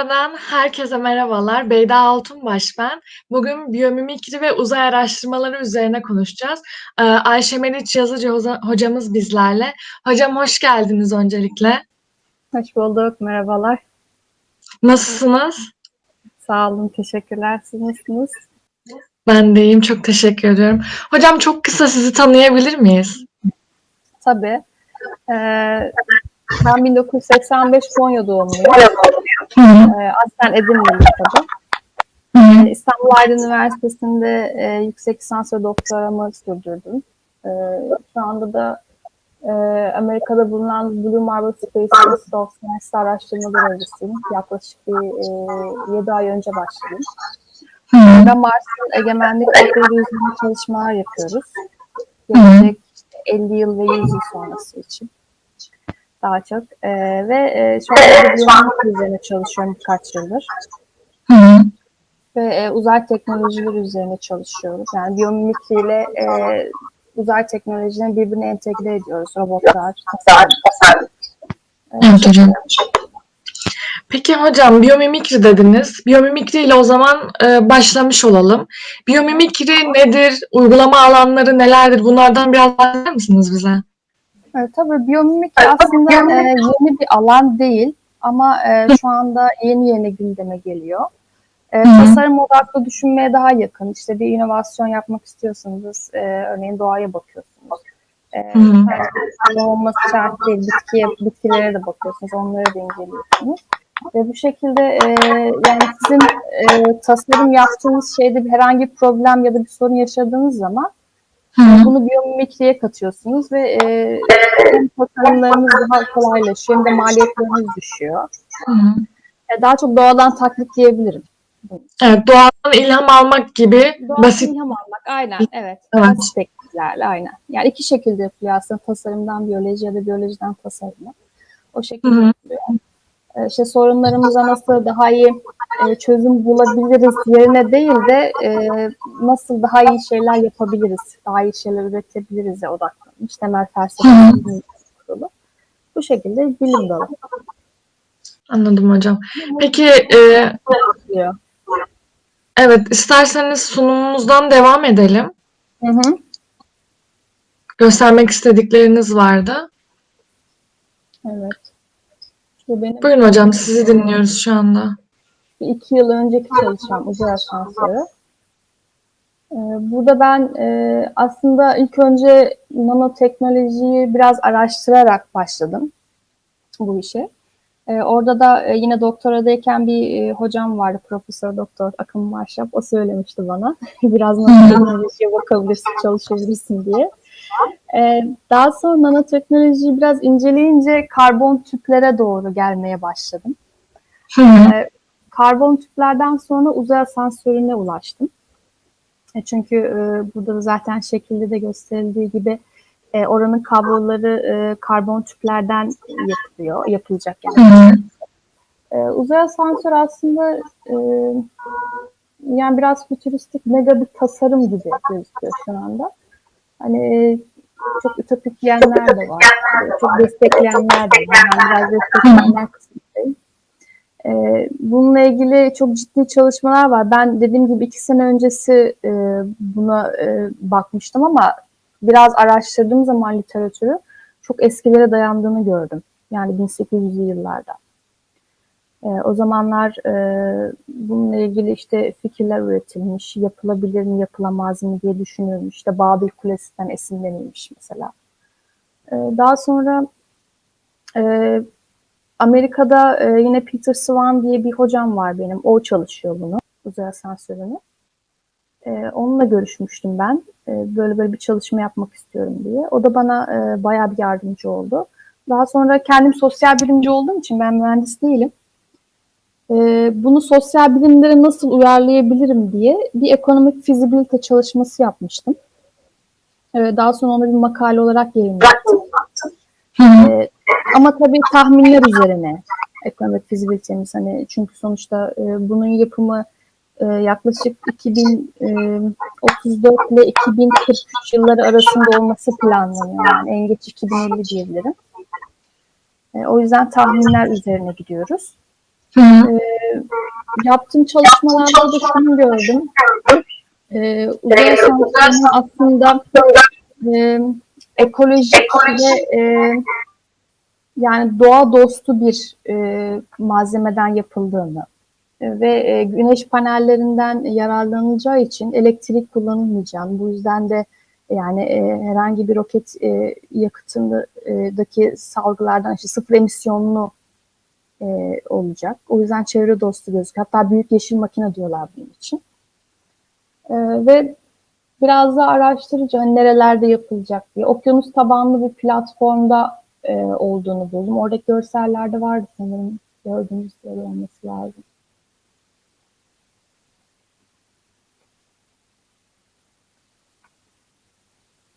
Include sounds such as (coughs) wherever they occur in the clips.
TV'den herkese merhabalar. Beyda Altunbaş ben. Bugün biyomimikri ve uzay araştırmaları üzerine konuşacağız. Ee, Ayşe Meriç Yazıcı hocamız bizlerle. Hocam hoş geldiniz öncelikle. Hoş bulduk, merhabalar. Nasılsınız? Sağ olun, teşekkürler. Siz nasılsınız? Ben de iyiyim, çok teşekkür ediyorum. Hocam çok kısa sizi tanıyabilir miyiz? Tabii. Ee, ben 1985 Konya doğumluyum. Ee, aslen Edirne'liyim tabii. Ee, İstanbul Aydın Üniversitesi'nde e, yüksek lisans ve doktoramı sürdürdüm. Ee, şu anda da e, Amerika'da bulunan Blue Marble Space Institute of Science araştırma görevlisiyim. Yaklaşık bir e, 7 ay önce başladım. Ve Mars'ın egemenlik hakları üzerine çalışmalar yapıyoruz. Gelecek işte 50 yıl ve 100 yıl sonrası için daha çok. Ee, ve e, şu anda biyomimikri üzerine çalışıyorum birkaç yıldır. Hı hı. Ve e, uzay teknolojileri üzerine çalışıyoruz. Yani biyomimikri ile e, uzay teknolojilerini birbirine entegre ediyoruz. Robotlar, tasarım. Evet hocam. Peki hocam biyomimikri dediniz. Biyomimikri ile o zaman e, başlamış olalım. Biyomimikri nedir? Uygulama alanları nelerdir? Bunlardan biraz bahseder misiniz bize? Evet, tabii biyomimikri aslında e, yeni bir alan değil ama e, şu anda yeni yeni gündeme geliyor. E, tasarım odaklı düşünmeye daha yakın. İşte bir inovasyon yapmak istiyorsanız e, örneğin doğaya bakıyorsunuz. E, sadece olması şart değil. Bitkiye, bitkilere de bakıyorsunuz. Onları da inceliyorsunuz. Ve bu şekilde e, yani sizin e, tasarım yaptığınız şeyde bir herhangi bir problem ya da bir sorun yaşadığınız zaman Hı bunu biyomimikriye katıyorsunuz ve e, hem tasarımlarınız daha kolaylaşıyor hem de maliyetleriniz düşüyor. Hı. E, daha çok doğadan taklit diyebilirim. Evet, doğadan ilham almak gibi Doğadan basit. ilham almak aynen evet. Evet. Basit tekniklerle aynen. Yani iki şekilde yapılıyor aslında tasarımdan biyoloji ya da biyolojiden tasarıma. O şekilde Hı hı. yapılıyor. E, işte sorunlarımıza nasıl daha iyi e, çözüm bulabiliriz yerine değil de e, nasıl daha iyi şeyler yapabiliriz, daha iyi şeyler üretebiliriz odaklanmış temel kurulu. Bu şekilde bilim dalı. Anladım hocam. Peki e, evet isterseniz sunumumuzdan devam edelim. Hı hı. Göstermek istedikleriniz vardı. Evet. Bu benim Buyurun hocam sizi dinliyoruz şu anda. iki yıl önceki çalışmam uzay asansörü. Ee, Burada ben e, aslında ilk önce nanoteknolojiyi biraz araştırarak başladım bu işe. Ee, Orada da e, yine doktoradayken bir e, hocam vardı, Profesör Doktor Akın Marşap. O söylemişti bana (laughs) biraz nanoteknolojiye bakabilirsin, çalışabilirsin diye. Ee, Daha sonra nanoteknolojiyi biraz inceleyince karbon tüplere doğru gelmeye başladım. Hı hı. Ee, Karbon tüplerden sonra uzay asansörüne ulaştım. E, Çünkü e, burada da zaten şekilde de gösterildiği gibi e, oranın kabloları e, karbon tüplerden yapılıyor, yapılacak yani. hı. E, uzay asansörü aslında e, yani biraz fütüristik mega bir tasarım gibi gözüküyor şu anda. Hani e, çok ütopik diyenler de var. Çok destekleyenler de var. Ben biraz destekleyenler. Ee, bununla ilgili çok ciddi çalışmalar var. Ben dediğim gibi iki sene öncesi e, buna e, bakmıştım ama biraz araştırdığım zaman literatürü çok eskilere dayandığını gördüm. Yani 1800'lü yıllarda. E, o zamanlar e, bununla ilgili işte fikirler üretilmiş, yapılabilir mi, yapılamaz mı diye düşünülmüş. İşte Babil Kulesi'nden esinlenilmiş mesela. E, daha sonra e, Amerika'da e, yine Peter Swan diye bir hocam var benim. O çalışıyor bunu, uzay asansörünü. E, onunla görüşmüştüm ben. E, böyle böyle bir çalışma yapmak istiyorum diye. O da bana e, bayağı bir yardımcı oldu. Daha sonra kendim sosyal bilimci olduğum için ben mühendis değilim. E, bunu sosyal bilimlere nasıl uyarlayabilirim diye bir ekonomik fizibilite çalışması yapmıştım. E, daha sonra onu bir makale olarak yayınlattım. Ee, ama tabii tahminler üzerine ekonomik fizibilitemiz hani çünkü sonuçta e, bunun yapımı e, yaklaşık 2034 ile 2043 yılları arasında olması planlanıyor. Yani en geç 2050 diyebilirim. E, o yüzden tahminler üzerine gidiyoruz. Hı hı. Yaptığım çalışmalarda da şunu gördüm. Ee, uzay asansörünün aslında e, ekolojik ve e, yani doğa dostu bir e, malzemeden yapıldığını e, ve e, güneş panellerinden yararlanılacağı için elektrik kullanılmayacağını, bu yüzden de yani e, herhangi bir roket e, yakıtındaki salgılardan işte sıfır emisyonlu e, olacak. O yüzden çevre dostu gözüküyor. Hatta büyük yeşil makine diyorlar bunun için. E, ve biraz da araştırıcı hani nerelerde yapılacak diye. Okyanus tabanlı bir platformda e, olduğunu buldum. Oradaki görsellerde vardı sanırım. Gördüğünüz yer olması lazım.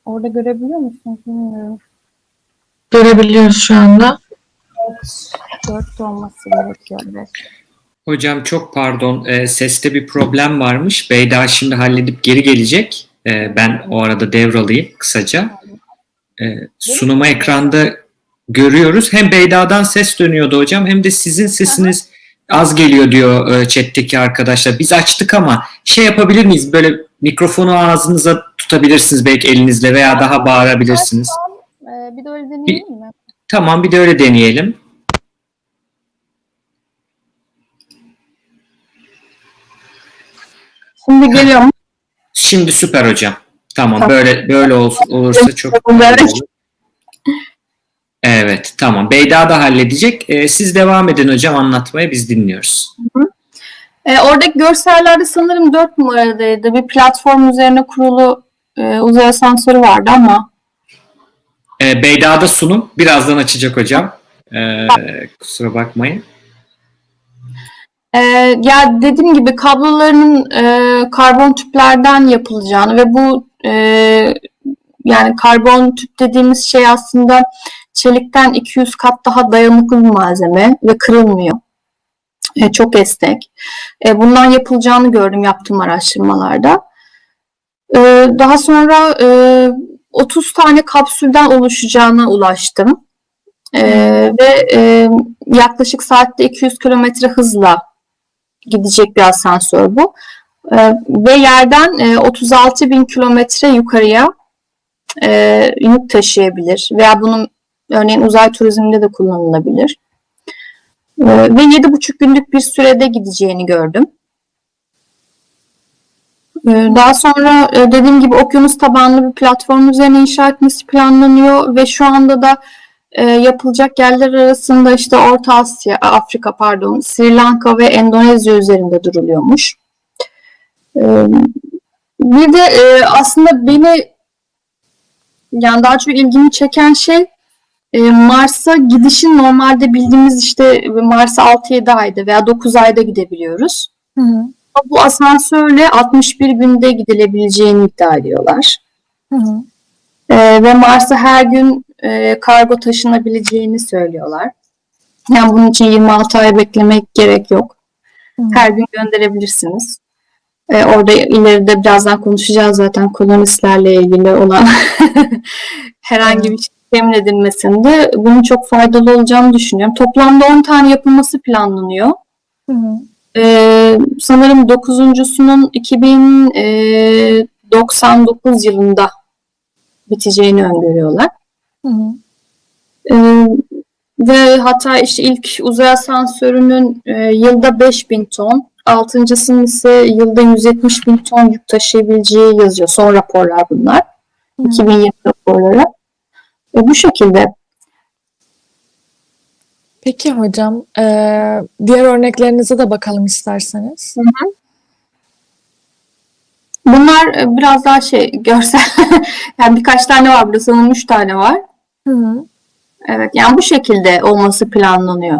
Orada görebiliyor musunuz bilmiyorum. Görebiliyoruz şu anda. Evet, dört olması gerekiyor. Hocam çok pardon, e, seste bir problem varmış. Beyda şimdi halledip geri gelecek. E, ben o arada devralayayım kısaca. E, sunumu ekranda görüyoruz. Hem Beyda'dan ses dönüyordu hocam hem de sizin sesiniz az geliyor diyor e, chat'teki arkadaşlar. Biz açtık ama şey yapabilir miyiz? Böyle mikrofonu ağzınıza tutabilirsiniz belki elinizle veya daha bağırabilirsiniz. Ee, bir de öyle deneyelim mi? Tamam bir de öyle deneyelim. Şimdi geliyorum. Şimdi süper hocam. Tamam, Tamam. böyle böyle ol- olursa çok olur. Evet tamam. Beyda da halledecek. Ee, siz devam edin hocam anlatmaya biz dinliyoruz. Ee, oradaki görsellerde sanırım 4 numaradaydı. Bir platform üzerine kurulu e, uzay asansörü vardı ama Ee, Beyda'da sunum birazdan açacak hocam. Ee, kusura bakmayın. Ee, ya dediğim gibi kablolarının e, karbon tüplerden yapılacağını ve bu e, yani karbon tüp dediğimiz şey aslında çelikten 200 kat daha dayanıklı bir malzeme ve kırılmıyor. E, çok esnek. E, bundan yapılacağını gördüm yaptığım araştırmalarda. E, daha sonra e, 30 tane kapsülden oluşacağına ulaştım. E, ve e, yaklaşık saatte 200 kilometre hızla gidecek bir asansör bu. Ee, ve yerden e, 36 bin kilometre yukarıya e, yük taşıyabilir. Veya bunun örneğin uzay turizminde de kullanılabilir. Ee, ve 7,5 günlük bir sürede gideceğini gördüm. Ee, daha sonra e, dediğim gibi okyanus tabanlı bir platform üzerine inşa etmesi planlanıyor ve şu anda da e, yapılacak yerler arasında işte Orta Asya, Afrika pardon, Sri Lanka ve Endonezya üzerinde duruluyormuş. E, bir de e, aslında beni yani daha çok ilgimi çeken şey e, Mars'a gidişin normalde bildiğimiz işte Mars'a 6-7 ayda veya 9 ayda gidebiliyoruz. Hı hı. Ama Bu asansörle 61 günde gidilebileceğini iddia ediyorlar. Hı hı. Ee, ve Mars'a her gün e, kargo taşınabileceğini söylüyorlar. Yani bunun için 26 ay beklemek gerek yok. Hı. Her gün gönderebilirsiniz. Ee, orada ileride birazdan konuşacağız zaten kolonistlerle ilgili olan (laughs) herhangi bir şey temin edilmesinde bunun çok faydalı olacağını düşünüyorum. Toplamda 10 tane yapılması planlanıyor. Hı hı. Ee, sanırım dokuzuncusunun 2099 yılında biteceğini öngörüyorlar. Hı hı. Ee, ve hatta işte ilk uzay asansörünün e, yılda 5000 ton, altıncısının ise yılda 170 bin ton yük taşıyabileceği yazıyor. Son raporlar bunlar. Hı. 2020 raporları. E, bu şekilde. Peki hocam, eee, diğer örneklerinize de bakalım isterseniz. Bunlar e, biraz daha şey görsel. (laughs) yani birkaç tane var burada sanırım 3 tane var. Hı hı. Evet yani bu şekilde olması planlanıyor.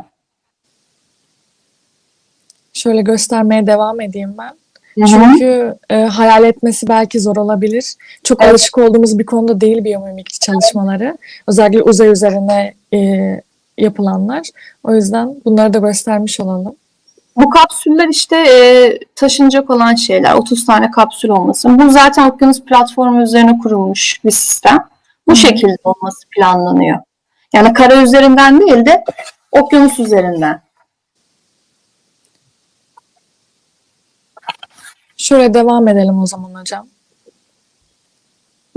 Şöyle göstermeye devam edeyim ben. Hı hı. Çünkü e, hayal etmesi belki zor olabilir. Çok Evet. alışık olduğumuz bir konuda değil biyomimik çalışmaları. Özellikle uzay üzerine e, yapılanlar. O yüzden bunları da göstermiş olalım. Bu kapsüller işte e, taşınacak olan şeyler. 30 tane kapsül olması. Bu zaten okyanus platformu üzerine kurulmuş bir sistem. Bu şekilde olması planlanıyor. Yani kara üzerinden değil de okyanus üzerinden. Şöyle devam edelim o zaman hocam.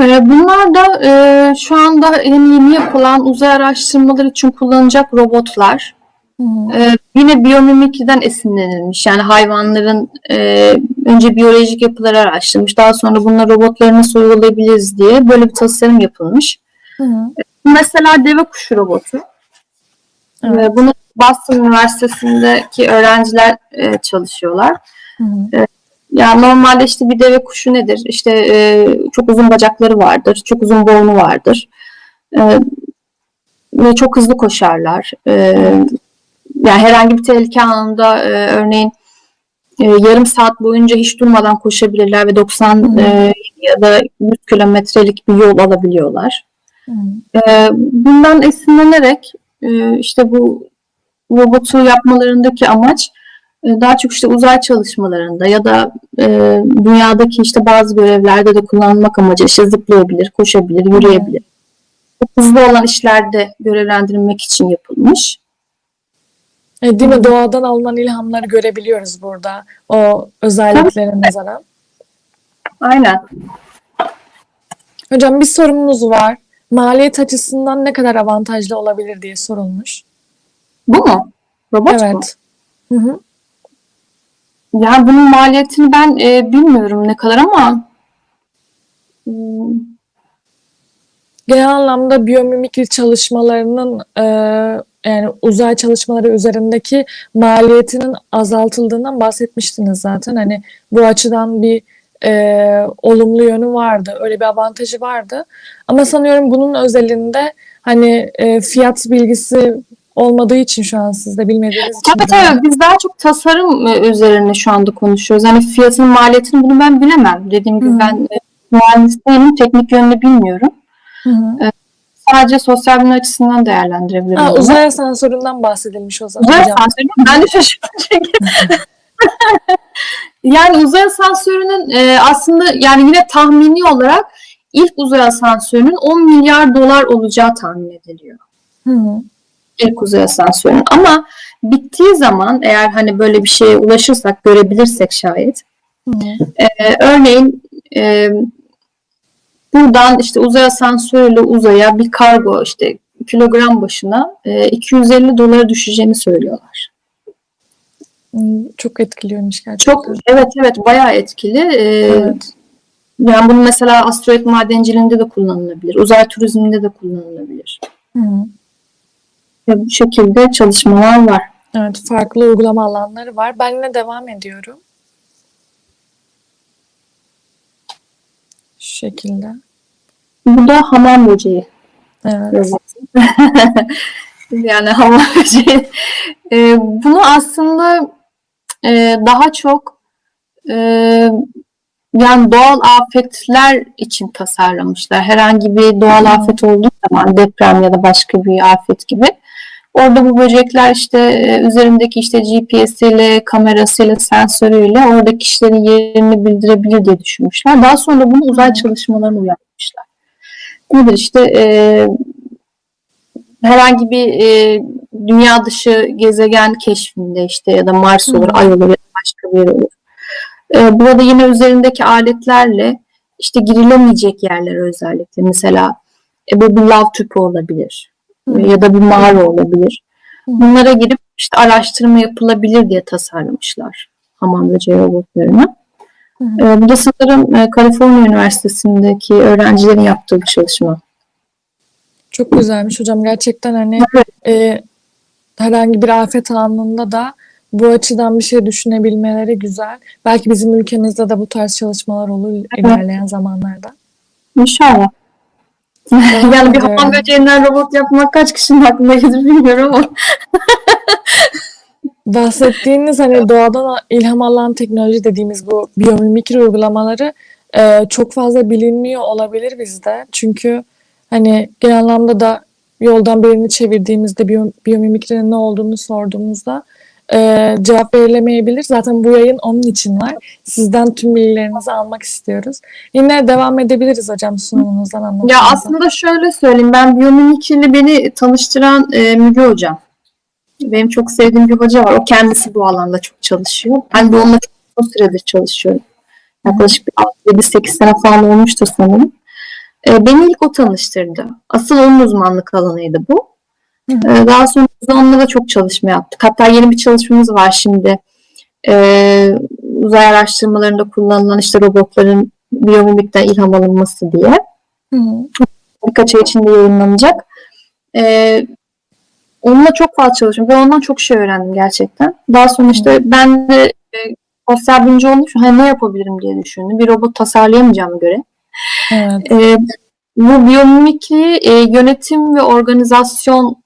Ee, bunlar da e, şu anda yeni yapılan uzay araştırmaları için kullanılacak robotlar. Hı. Ee, yine biyomimikriden esinlenilmiş. Yani hayvanların e, önce biyolojik yapıları araştırmış. Daha sonra bunları robotlara nasıl uygulayabiliriz diye böyle bir tasarım yapılmış. Hı hı. Mesela deve kuşu robotu. Evet. Bunu Boston Üniversitesi'ndeki öğrenciler e, çalışıyorlar. Hı hı. Yani normalde işte bir deve kuşu nedir? İşte e, çok uzun bacakları vardır, çok uzun boynu vardır. E, ve çok hızlı koşarlar. E, yani herhangi bir tehlike anında e, örneğin e, yarım saat boyunca hiç durmadan koşabilirler ve 90 e, ya da 100 kilometrelik bir yol alabiliyorlar. Hı. E, bundan esinlenerek e, işte bu robotu yapmalarındaki amaç e, daha çok işte uzay çalışmalarında ya da e, dünyadaki işte bazı görevlerde de kullanılmak amacı işte zıplayabilir, koşabilir, yürüyebilir. Çok hızlı olan işlerde görevlendirilmek için yapılmış. E, değil mi? Doğadan alınan ilhamları görebiliyoruz burada. O özelliklerine nazaran. Aynen. Hocam bir sorumuz var. Maliyet açısından ne kadar avantajlı olabilir diye sorulmuş. Bu mu? Robot mu? Evet. Hı hı. Yani bunun maliyetini ben e, bilmiyorum ne kadar ama hmm, Genel anlamda biyomimikri çalışmalarının e, yani uzay çalışmaları üzerindeki maliyetinin azaltıldığından bahsetmiştiniz zaten. Hani bu açıdan bir e, olumlu yönü vardı. Öyle bir avantajı vardı. Ama sanıyorum bunun özelinde hani e, fiyat bilgisi olmadığı için şu an siz de bilmediğiniz için. Tabii tabii biz daha çok tasarım e, üzerine şu anda konuşuyoruz. Hani fiyatının maliyetini bunu ben bilemem. Dediğim gibi Hı. ben e, mühendis değilim, teknik yönünü bilmiyorum. Hı hı. Sadece sosyal bilim açısından değerlendirebilirim. Ha, uzay asansöründen bahsedilmiş o zaman Uzay asansörü ben de şaşırdım çünkü. (laughs) yani uzay asansörünün e, aslında yani yine tahmini olarak ilk uzay asansörünün 10 milyar dolar olacağı tahmin ediliyor. Hı hı. ilk uzay asansörünün. Ama bittiği zaman eğer hani böyle bir şeye ulaşırsak, görebilirsek şayet. Hı. e, örneğin e, buradan işte uzay asansörüyle uzaya bir kargo işte kilogram başına e, 250 dolara düşeceğini söylüyorlar. Hmm, Çok etkiliyormuş gerçekten. Çok evet evet bayağı etkili. E, Evet. Yani bunu mesela asteroid madenciliğinde de kullanılabilir. Uzay turizminde de kullanılabilir. Hı hı. Ve bu şekilde çalışmalar var. Evet, farklı uygulama alanları var. Ben yine devam ediyorum. Şekilde. Bu da hamam böceği. Evet. (laughs) yani hamam böceği. Ee, bunu aslında e, daha çok e, yani doğal afetler için tasarlamışlar. Herhangi bir doğal afet olduğu zaman deprem ya da başka bir afet gibi. Orada bu böcekler işte e, üzerindeki işte GPS'iyle, kamerasıyla, sensörüyle oradaki kişilerin yerini bildirebilir diye düşünmüşler. Daha sonra bunu uzay çalışmalarına uyarlamışlar. Nedir işte e, herhangi bir e, dünya dışı gezegen keşfinde işte ya da Mars olur, Ay olur ya da başka bir yer olur. E, burada yine üzerindeki aletlerle işte girilemeyecek yerlere özellikle mesela e, bu bir lav tüpü olabilir. Ya da bir mağara olabilir. Bunlara girip işte araştırma yapılabilir diye tasarlamışlar hamam böceği robotlarını. Hı hı. E, bu da sanırım e, Kaliforniya Üniversitesi'ndeki öğrencilerin yaptığı bir çalışma. Çok güzelmiş hocam. Gerçekten hani Evet. e, herhangi bir afet anında da bu açıdan bir şey düşünebilmeleri güzel. Belki bizim ülkemizde de bu tarz çalışmalar olur ilerleyen zamanlarda. İnşallah. Yani bir hamam böceğinden robot yapmak kaç kişinin aklına gelir bilmiyorum ama. (laughs) Bahsettiğiniz hani doğadan ilham alan teknoloji dediğimiz bu biyomimikri uygulamaları e, çok fazla bilinmiyor olabilir bizde. Çünkü hani genel anlamda da yoldan birini çevirdiğimizde biyo, biyomimikrinin ne olduğunu sorduğumuzda e, cevap verilemeyebilir. Zaten bu yayın onun için var. Sizden tüm bilgilerinizi almak istiyoruz. Yine devam edebiliriz hocam sunumunuzdan Ya anlatmanıza. aslında şöyle söyleyeyim. Ben biyomimikriyle beni tanıştıran e, Müge Hocam. Benim çok sevdiğim bir hoca var. O kendisi bu alanda çok çalışıyor. Ben de onunla çok süredir çalışıyorum. Yaklaşık 7-8 sene falan olmuştur sanırım. E, beni ilk o tanıştırdı. Asıl onun uzmanlık alanıydı bu. Hı hı. E, daha sonra da çok çalışma yaptık. Hatta yeni bir çalışmamız var şimdi. E, uzay araştırmalarında kullanılan işte robotların biyomimikten ilham alınması diye. Hı. Birkaç ay içinde yayınlanacak. E, onunla çok fazla çalıştım ve ondan çok şey öğrendim gerçekten. Daha sonra işte ben de e, sosyal bilimci için hani ne yapabilirim diye düşündüm. Bir robot tasarlayamayacağım göre. Evet. E, bu biyomimikri e, yönetim ve organizasyon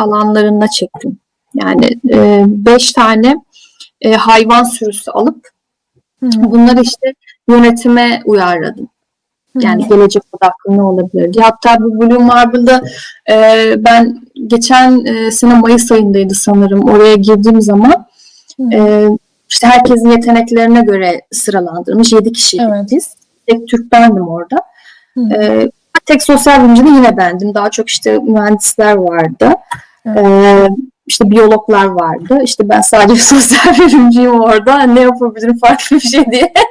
alanlarına çektim. Yani e, beş tane e, hayvan sürüsü alıp Hı bunları işte yönetime uyarladım. Yani gelecek odaklı ne olabilir diye. Hatta bu Blue Marble'da e, ben geçen e, sene Mayıs ayındaydı sanırım. Oraya girdiğim zaman e, işte herkesin yeteneklerine göre sıralandırmış. 7 kişiydik Evet. biz. Tek Türk bendim orada. E, tek sosyal bilimci de yine bendim. Daha çok işte mühendisler vardı. Evet. E, işte biyologlar vardı. İşte ben sadece (laughs) sosyal bilimciyim orada. Ne yapabilirim farklı bir şey diye. (laughs)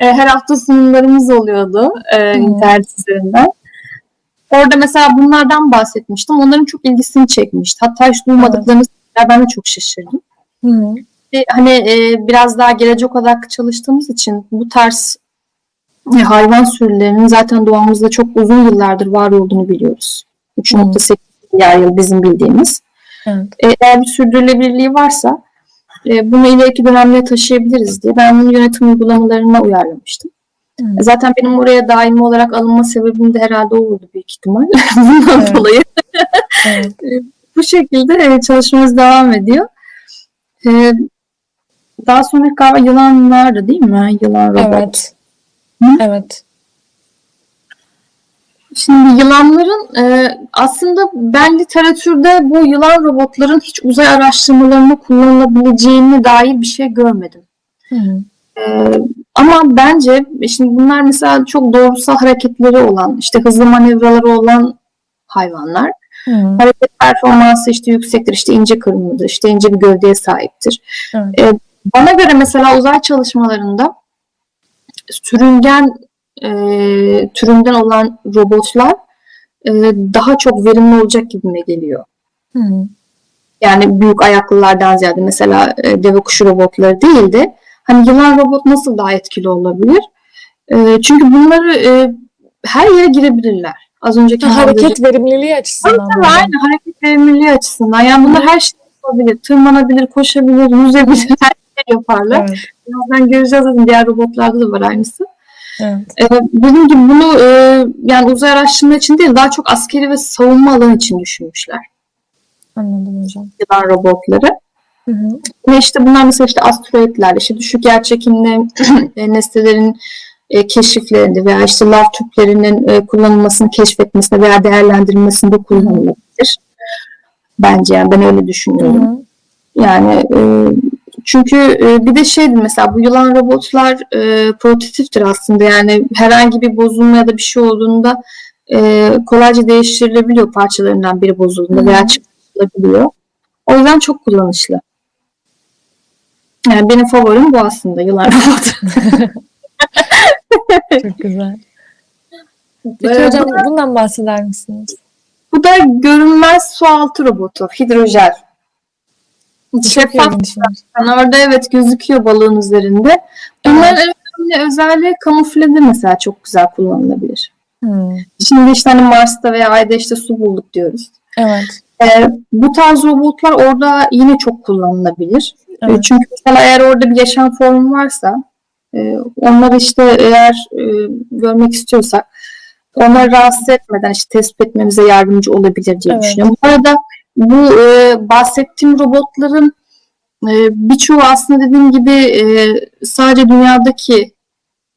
E, her hafta sunumlarımız oluyordu e, internet üzerinden. Orada mesela bunlardan bahsetmiştim. Onların çok ilgisini çekmişti. Hatta hiç duymadıklarını söylediler. ben de çok şaşırdım. E, Hani e, biraz daha gelecek odaklı çalıştığımız için bu tarz e, hayvan sürülerinin zaten doğamızda çok uzun yıllardır var olduğunu biliyoruz. 3.8 yıl bizim bildiğimiz. Evet. E, eğer bir sürdürülebilirliği varsa e, bunu ileriki dönemlere taşıyabiliriz diye ben bunu yönetim uygulamalarına uyarlamıştım. Hı. E, Zaten benim oraya daimi olarak alınma sebebim de herhalde o oldu büyük ihtimal. (laughs) Bundan Evet. dolayı Evet. (laughs) bu şekilde e, çalışmamız devam ediyor. E, daha sonra galiba yılanlardı değil mi? Yılan robot. Evet. Hı? Evet. Şimdi yılanların e, aslında ben literatürde bu yılan robotların hiç uzay araştırmalarında kullanılabileceğine dair bir şey görmedim. Hı hı. E, ama bence şimdi bunlar mesela çok doğrusal hareketleri olan, işte hızlı manevraları olan hayvanlar. Hı. Hareket performansı işte yüksektir, işte ince kırmızıdır, işte ince bir gövdeye sahiptir. E, bana göre mesela uzay çalışmalarında sürüngen e, türünden olan robotlar e, daha çok verimli olacak gibime geliyor. Hı. Yani büyük ayaklılardan ziyade mesela e, deve kuşu robotları değil de hani yılan robot nasıl daha etkili olabilir? E, çünkü bunları e, her yere girebilirler. Az önceki Hareket verimliliği açısından. Tabii, aynen hareket verimliliği açısından. Yani bunlar her şey yapabilir. Tırmanabilir, koşabilir, yüzebilir, (laughs) her şey yaparlar. Evet. Birazdan göreceğiz zaten diğer robotlarda da var aynısı. Evet. Dediğim gibi bunu e, yani uzay araştırma için değil daha çok askeri ve savunma alanı için düşünmüşler. Anladım hocam. Yılan robotları. Hı hı. Ve işte bunlar mesela işte asteroidler, işte düşük yerçekimli (clears throat) e, nesnelerin e, keşiflerinde veya işte lav tüplerinin e, kullanılmasını keşfetmesinde veya değerlendirilmesinde kullanılabilir. Bence yani ben öyle Hı düşünüyorum. hı. Yani e, çünkü e, bir de şeydi mesela bu yılan robotlar e, prototiptir aslında yani herhangi bir bozulma ya da bir şey olduğunda e, kolayca değiştirilebiliyor parçalarından biri bozulduğunda Hı. veya çıkartılabiliyor. O yüzden çok kullanışlı. Yani benim favorim bu aslında yılan (laughs) robotu. Çok güzel. (laughs) Peki Ee, hocam bundan bahseder misiniz? Bu da görünmez sualtı robotu, hidrojel. Şeffaf. Yani orada evet gözüküyor balığın üzerinde. Bunların en önemli özelliği kamuflede mesela çok güzel kullanılabilir. Hı. Şimdi işte hani Mars'ta veya Ay'da işte su bulduk diyoruz. Evet. Ee, bu tarz robotlar orada yine çok kullanılabilir. Ee, Evet. çünkü mesela eğer orada bir yaşam formu varsa e, onları işte eğer e, görmek istiyorsak onları rahatsız etmeden işte tespit etmemize yardımcı olabilir diye Evet. düşünüyorum. Bu arada bu e, bahsettiğim robotların e, birçoğu aslında dediğim gibi e, sadece dünyadaki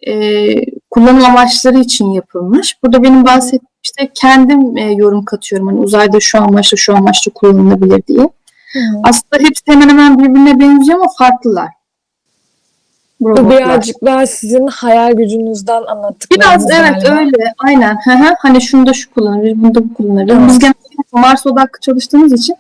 e, kullanım amaçları için yapılmış. Burada benim bahsettiğim işte kendim e, yorum katıyorum. Hani uzayda şu amaçla şu amaçla kullanılabilir diye. Hı. Aslında hepsi hemen hemen birbirine benziyor ama farklılar. Bu Bu robotlar. birazcık daha sizin hayal gücünüzden anlattıklarınız Biraz evet galiba. öyle aynen. Hani şunda şu kullanılır, bunda bu kullanılır. Evet. Biz genelde Mars odaklı çalıştığımız için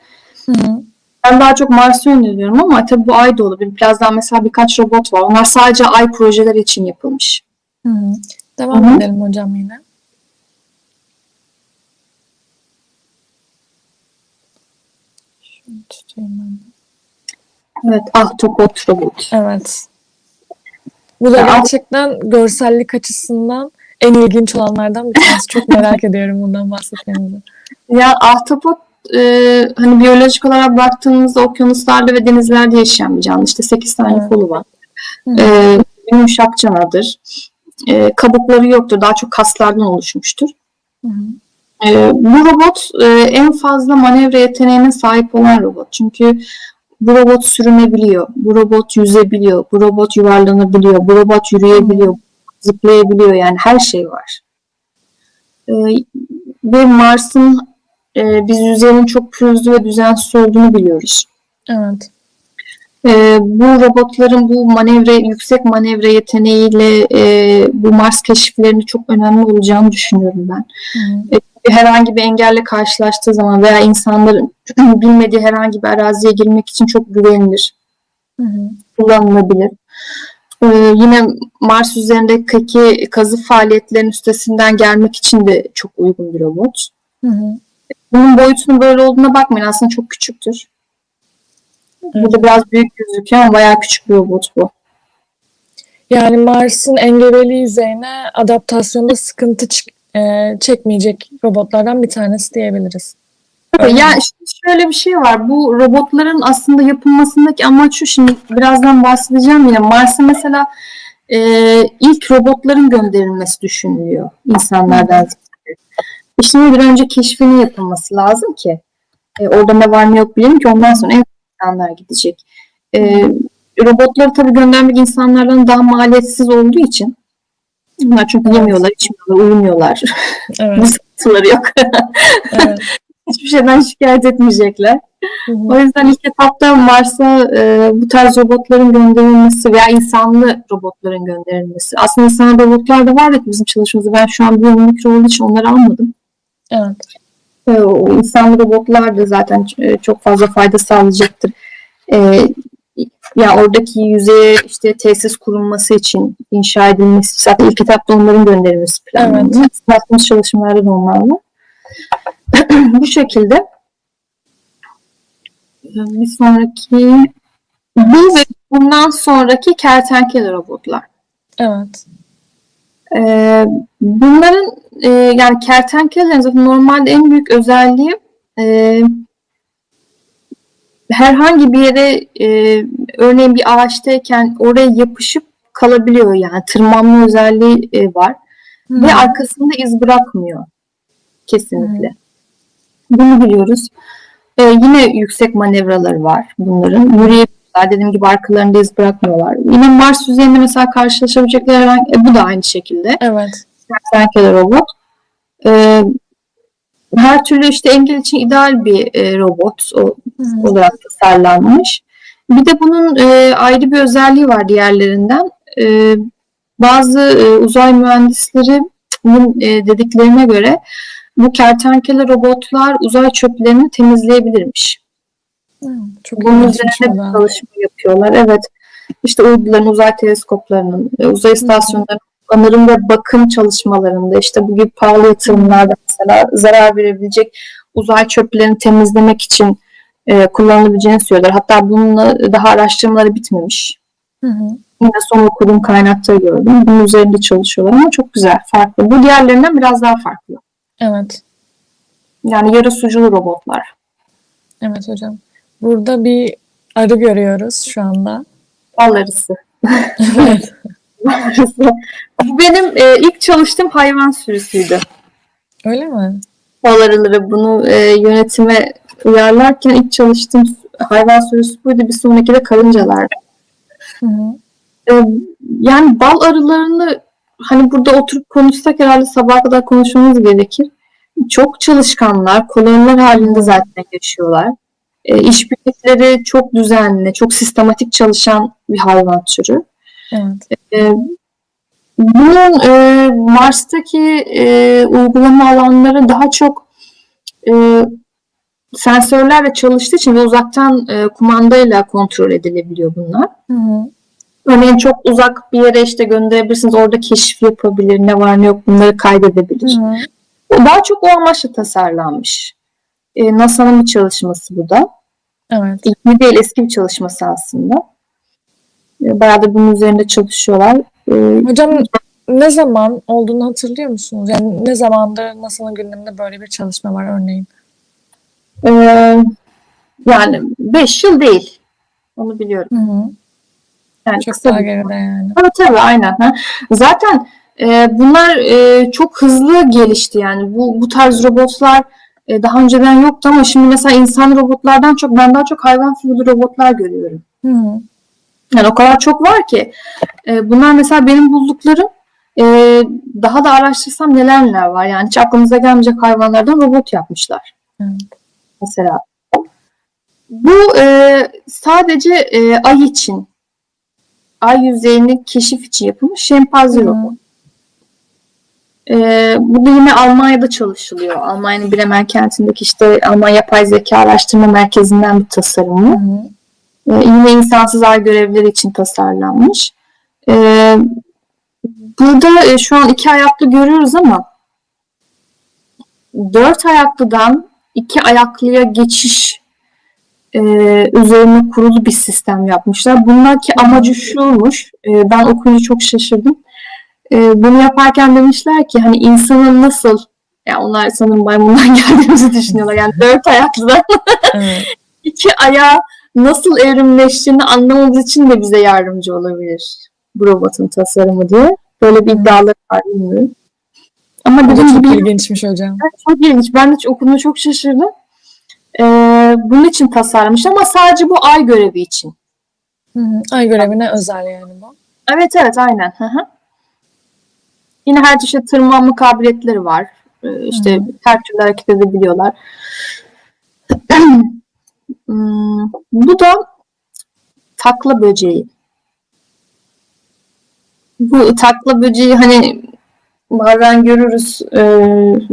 Hı hı. Ben daha çok Mars'ı öneriyorum ama tabii bu ay da olabilir. Birazdan mesela birkaç robot var. Onlar sadece ay projeleri için yapılmış. Hı hı. Devam Hı hı. edelim hocam yine. Şunu tutayım ben. Evet, Ahtapot robot. Evet. Bu da gerçekten görsellik açısından en ilginç olanlardan bir tanesi. Çok merak (laughs) ediyorum bundan bahsetmenizi. Ya ahtapot e, hani biyolojik olarak baktığımızda okyanuslarda ve denizlerde yaşayan bir canlı. İşte 8 tane Evet. kolu var. Hı. E, yumuşak canadır. E, kabukları yoktur. Daha çok kaslardan oluşmuştur. Hı. E, bu robot e, en fazla manevra yeteneğine sahip olan robot. Çünkü bu robot sürünebiliyor. Bu robot yüzebiliyor. Bu robot yuvarlanabiliyor. Bu robot yürüyebiliyor. Zıplayabiliyor. Yani her şey var. E, ve Mars'ın e, biz yüzeyinin çok pürüzlü ve düzensiz olduğunu biliyoruz. Evet. E, bu robotların bu manevra, yüksek manevra yeteneğiyle e, bu Mars keşiflerinde çok önemli olacağını düşünüyorum ben. Hı. herhangi bir engelle karşılaştığı zaman veya insanların (clears throat) bilmediği herhangi bir araziye girmek için çok güvenilir, Hı hı. kullanılabilir. Ee, yine Mars üzerindeki kazı faaliyetlerinin üstesinden gelmek için de çok uygun bir robot. Hı hı. Bunun boyutunun böyle olduğuna bakmayın aslında çok küçüktür. Burada biraz büyük gözüküyor ama bayağı küçük bir robot bu. Yani Mars'ın engebeli yüzeyine adaptasyonda sıkıntı e, çekmeyecek robotlardan bir tanesi diyebiliriz. Mi? Ya işte şöyle bir şey var. Bu robotların aslında yapılmasındaki amaç şu. Şimdi birazdan bahsedeceğim yine. Mars'a mesela e, ilk robotların gönderilmesi düşünülüyor insanlardan. Şimdi bir önce keşfinin yapılması lazım ki e, orada ne var ne yok bilelim ki ondan sonra en insanlar gidecek. E, robotları tabii göndermek insanlardan daha maliyetsiz olduğu için onlar çünkü Evet. yemiyorlar, içmiyorlar, uyumuyorlar. Evet. (laughs) sıkıntıları yok. evet. (laughs) Hiçbir şeyden şikayet etmeyecekler. Hı hı. O yüzden ilk etapta Mars'a e, bu tarz robotların gönderilmesi veya insanlı robotların gönderilmesi. Aslında insanlı robotlar da var ya bizim çalışmamızda. Ben şu an bir mikro olduğu için onları almadım. Evet. E, o insanlı robotlar da zaten e, çok fazla fayda sağlayacaktır. E, ya oradaki yüzeye işte tesis kurulması için inşa edilmesi zaten ilk etapta onların gönderilmesi planlanıyor. Yaptığımız çalışmalarda da onlar var. (clears throat) bu şekilde bir sonraki bu ve bundan sonraki kertenkele robotlar. Evet. Ee, bunların e, yani kertenkelelerin zaten normalde en büyük özelliği e, herhangi bir yere e, örneğin bir ağaçtayken oraya yapışıp kalabiliyor yani tırmanma özelliği e, var Hı ve hı. arkasında iz bırakmıyor kesinlikle. Bunu biliyoruz. Ee, yine yüksek manevraları var bunların. Yürüyebiliyorlar. Dediğim gibi arkalarında iz bırakmıyorlar. Yine Mars yüzeyinde mesela karşılaşabilecekleri herhangi, e, bu da aynı şekilde. Evet. Kertenkele robot. Ee, her türlü işte engel için ideal bir e, robot o, hı. olarak tasarlanmış. Bir de bunun e, ayrı bir özelliği var diğerlerinden. E, bazı e, uzay mühendislerinin e, dediklerine göre bu kertenkele robotlar uzay çöplerini temizleyebilirmiş. Hı, Çok Bunun üzerine o bir da. çalışma yapıyorlar. Evet. İşte uyduların, uzay teleskoplarının, e, uzay istasyonlarının onarım ve bakım çalışmalarında işte bu gibi pahalı yatırımlarda mesela zarar verebilecek uzay çöplerini temizlemek için e, kullanılabileceğini söylüyorlar. Hatta bununla daha araştırmaları bitmemiş. Hı hı. Yine son okuduğum kaynakta gördüm. Bunun üzerinde çalışıyorlar ama çok güzel, farklı. Bu diğerlerinden biraz daha farklı. Evet. Yani yarı suculu robotlar. Evet hocam. Burada bir arı görüyoruz şu anda. Bal arısı. Evet. (laughs) Bu benim e, ilk çalıştığım hayvan sürüsüydü. Öyle mi? Bal arıları bunu e, yönetime uyarlarken ilk çalıştığım hayvan sürüsü buydu. Bir sonraki de karıncalardı. Hı hı. E, yani bal arılarını hani burada oturup konuşsak herhalde sabaha kadar konuşmamız gerekir. Çok çalışkanlar, koloniler halinde zaten yaşıyorlar. E, iş birlikleri çok düzenli, çok sistematik çalışan bir hayvan türü. Evet. E, bunun e, Mars'taki e, uygulama alanları daha çok e, sensörlerle çalıştığı için ve uzaktan e, kumandayla kontrol edilebiliyor bunlar. Hı hı. Örneğin çok uzak bir yere işte gönderebilirsiniz. Orada keşif yapabilir. Ne var ne yok bunları kaydedebilir. Hı. Daha çok o amaçla tasarlanmış. E, NASA'nın bir çalışması bu da. Evet. İlk değil eski bir çalışması aslında. E, bayağı da bunun üzerinde çalışıyorlar. E, Hocam ne zaman olduğunu hatırlıyor musunuz? Yani ne zamandır NASA'nın gündeminde böyle bir çalışma var örneğin? e, yani 5 yıl değil. Onu biliyorum. Hı hı. Yani Çok kısa daha geride yani. Tabii tabii aynen. Ha. Zaten e, bunlar e, çok hızlı gelişti yani. Bu, bu tarz robotlar e, daha önceden yoktu ama şimdi mesela insan robotlardan çok ben daha çok hayvan figürlü robotlar görüyorum. Hı hı. Yani o kadar çok var ki. E, bunlar mesela benim bulduklarım e, daha da araştırsam neler neler var. Yani hiç aklımıza gelmeyecek hayvanlardan robot yapmışlar. Evet. Mesela. Bu e, sadece e, ay için ay yüzeyini keşif için yapılmış şempanze Hı hı. robot. Ee, bu da yine Almanya'da çalışılıyor. Almanya'nın Bremen kentindeki işte Alman Yapay Zeka Araştırma Merkezi'nden bir tasarım Hı bu. hı. Ee, yine insansız ay görevleri için tasarlanmış. Ee, burada e, şu an iki ayaklı görüyoruz ama dört ayaklıdan iki ayaklıya geçiş e, üzerine kurulu bir sistem yapmışlar. Bundaki amacı şuymuş. e, ben okuyunca çok şaşırdım. E, bunu yaparken demişler ki hani insanın nasıl yani onlar sanırım maymundan (laughs) geldiğimizi düşünüyorlar. Yani dört ayaklıdan Evet. (laughs) iki ayağa nasıl evrimleştiğini anlamamız için de bize yardımcı olabilir bu robotun tasarımı diye. Böyle bir iddiaları var bilmiyorum. Ama dediğim çok gibi ilginç hocam. çok ilginç. Ben de okuduğumda çok şaşırdım. Ee, bunun için tasarlamış ama sadece bu ay görevi için. Hı hı. Ay görevine özel yani bu. Evet evet aynen. Hı hı. Yine her çeşit tırmanma kabiliyetleri var. Ee, işte Hı her türlü hareket edebiliyorlar. (clears throat) Hmm, bu da takla böceği. Bu takla böceği hani bazen görürüz e,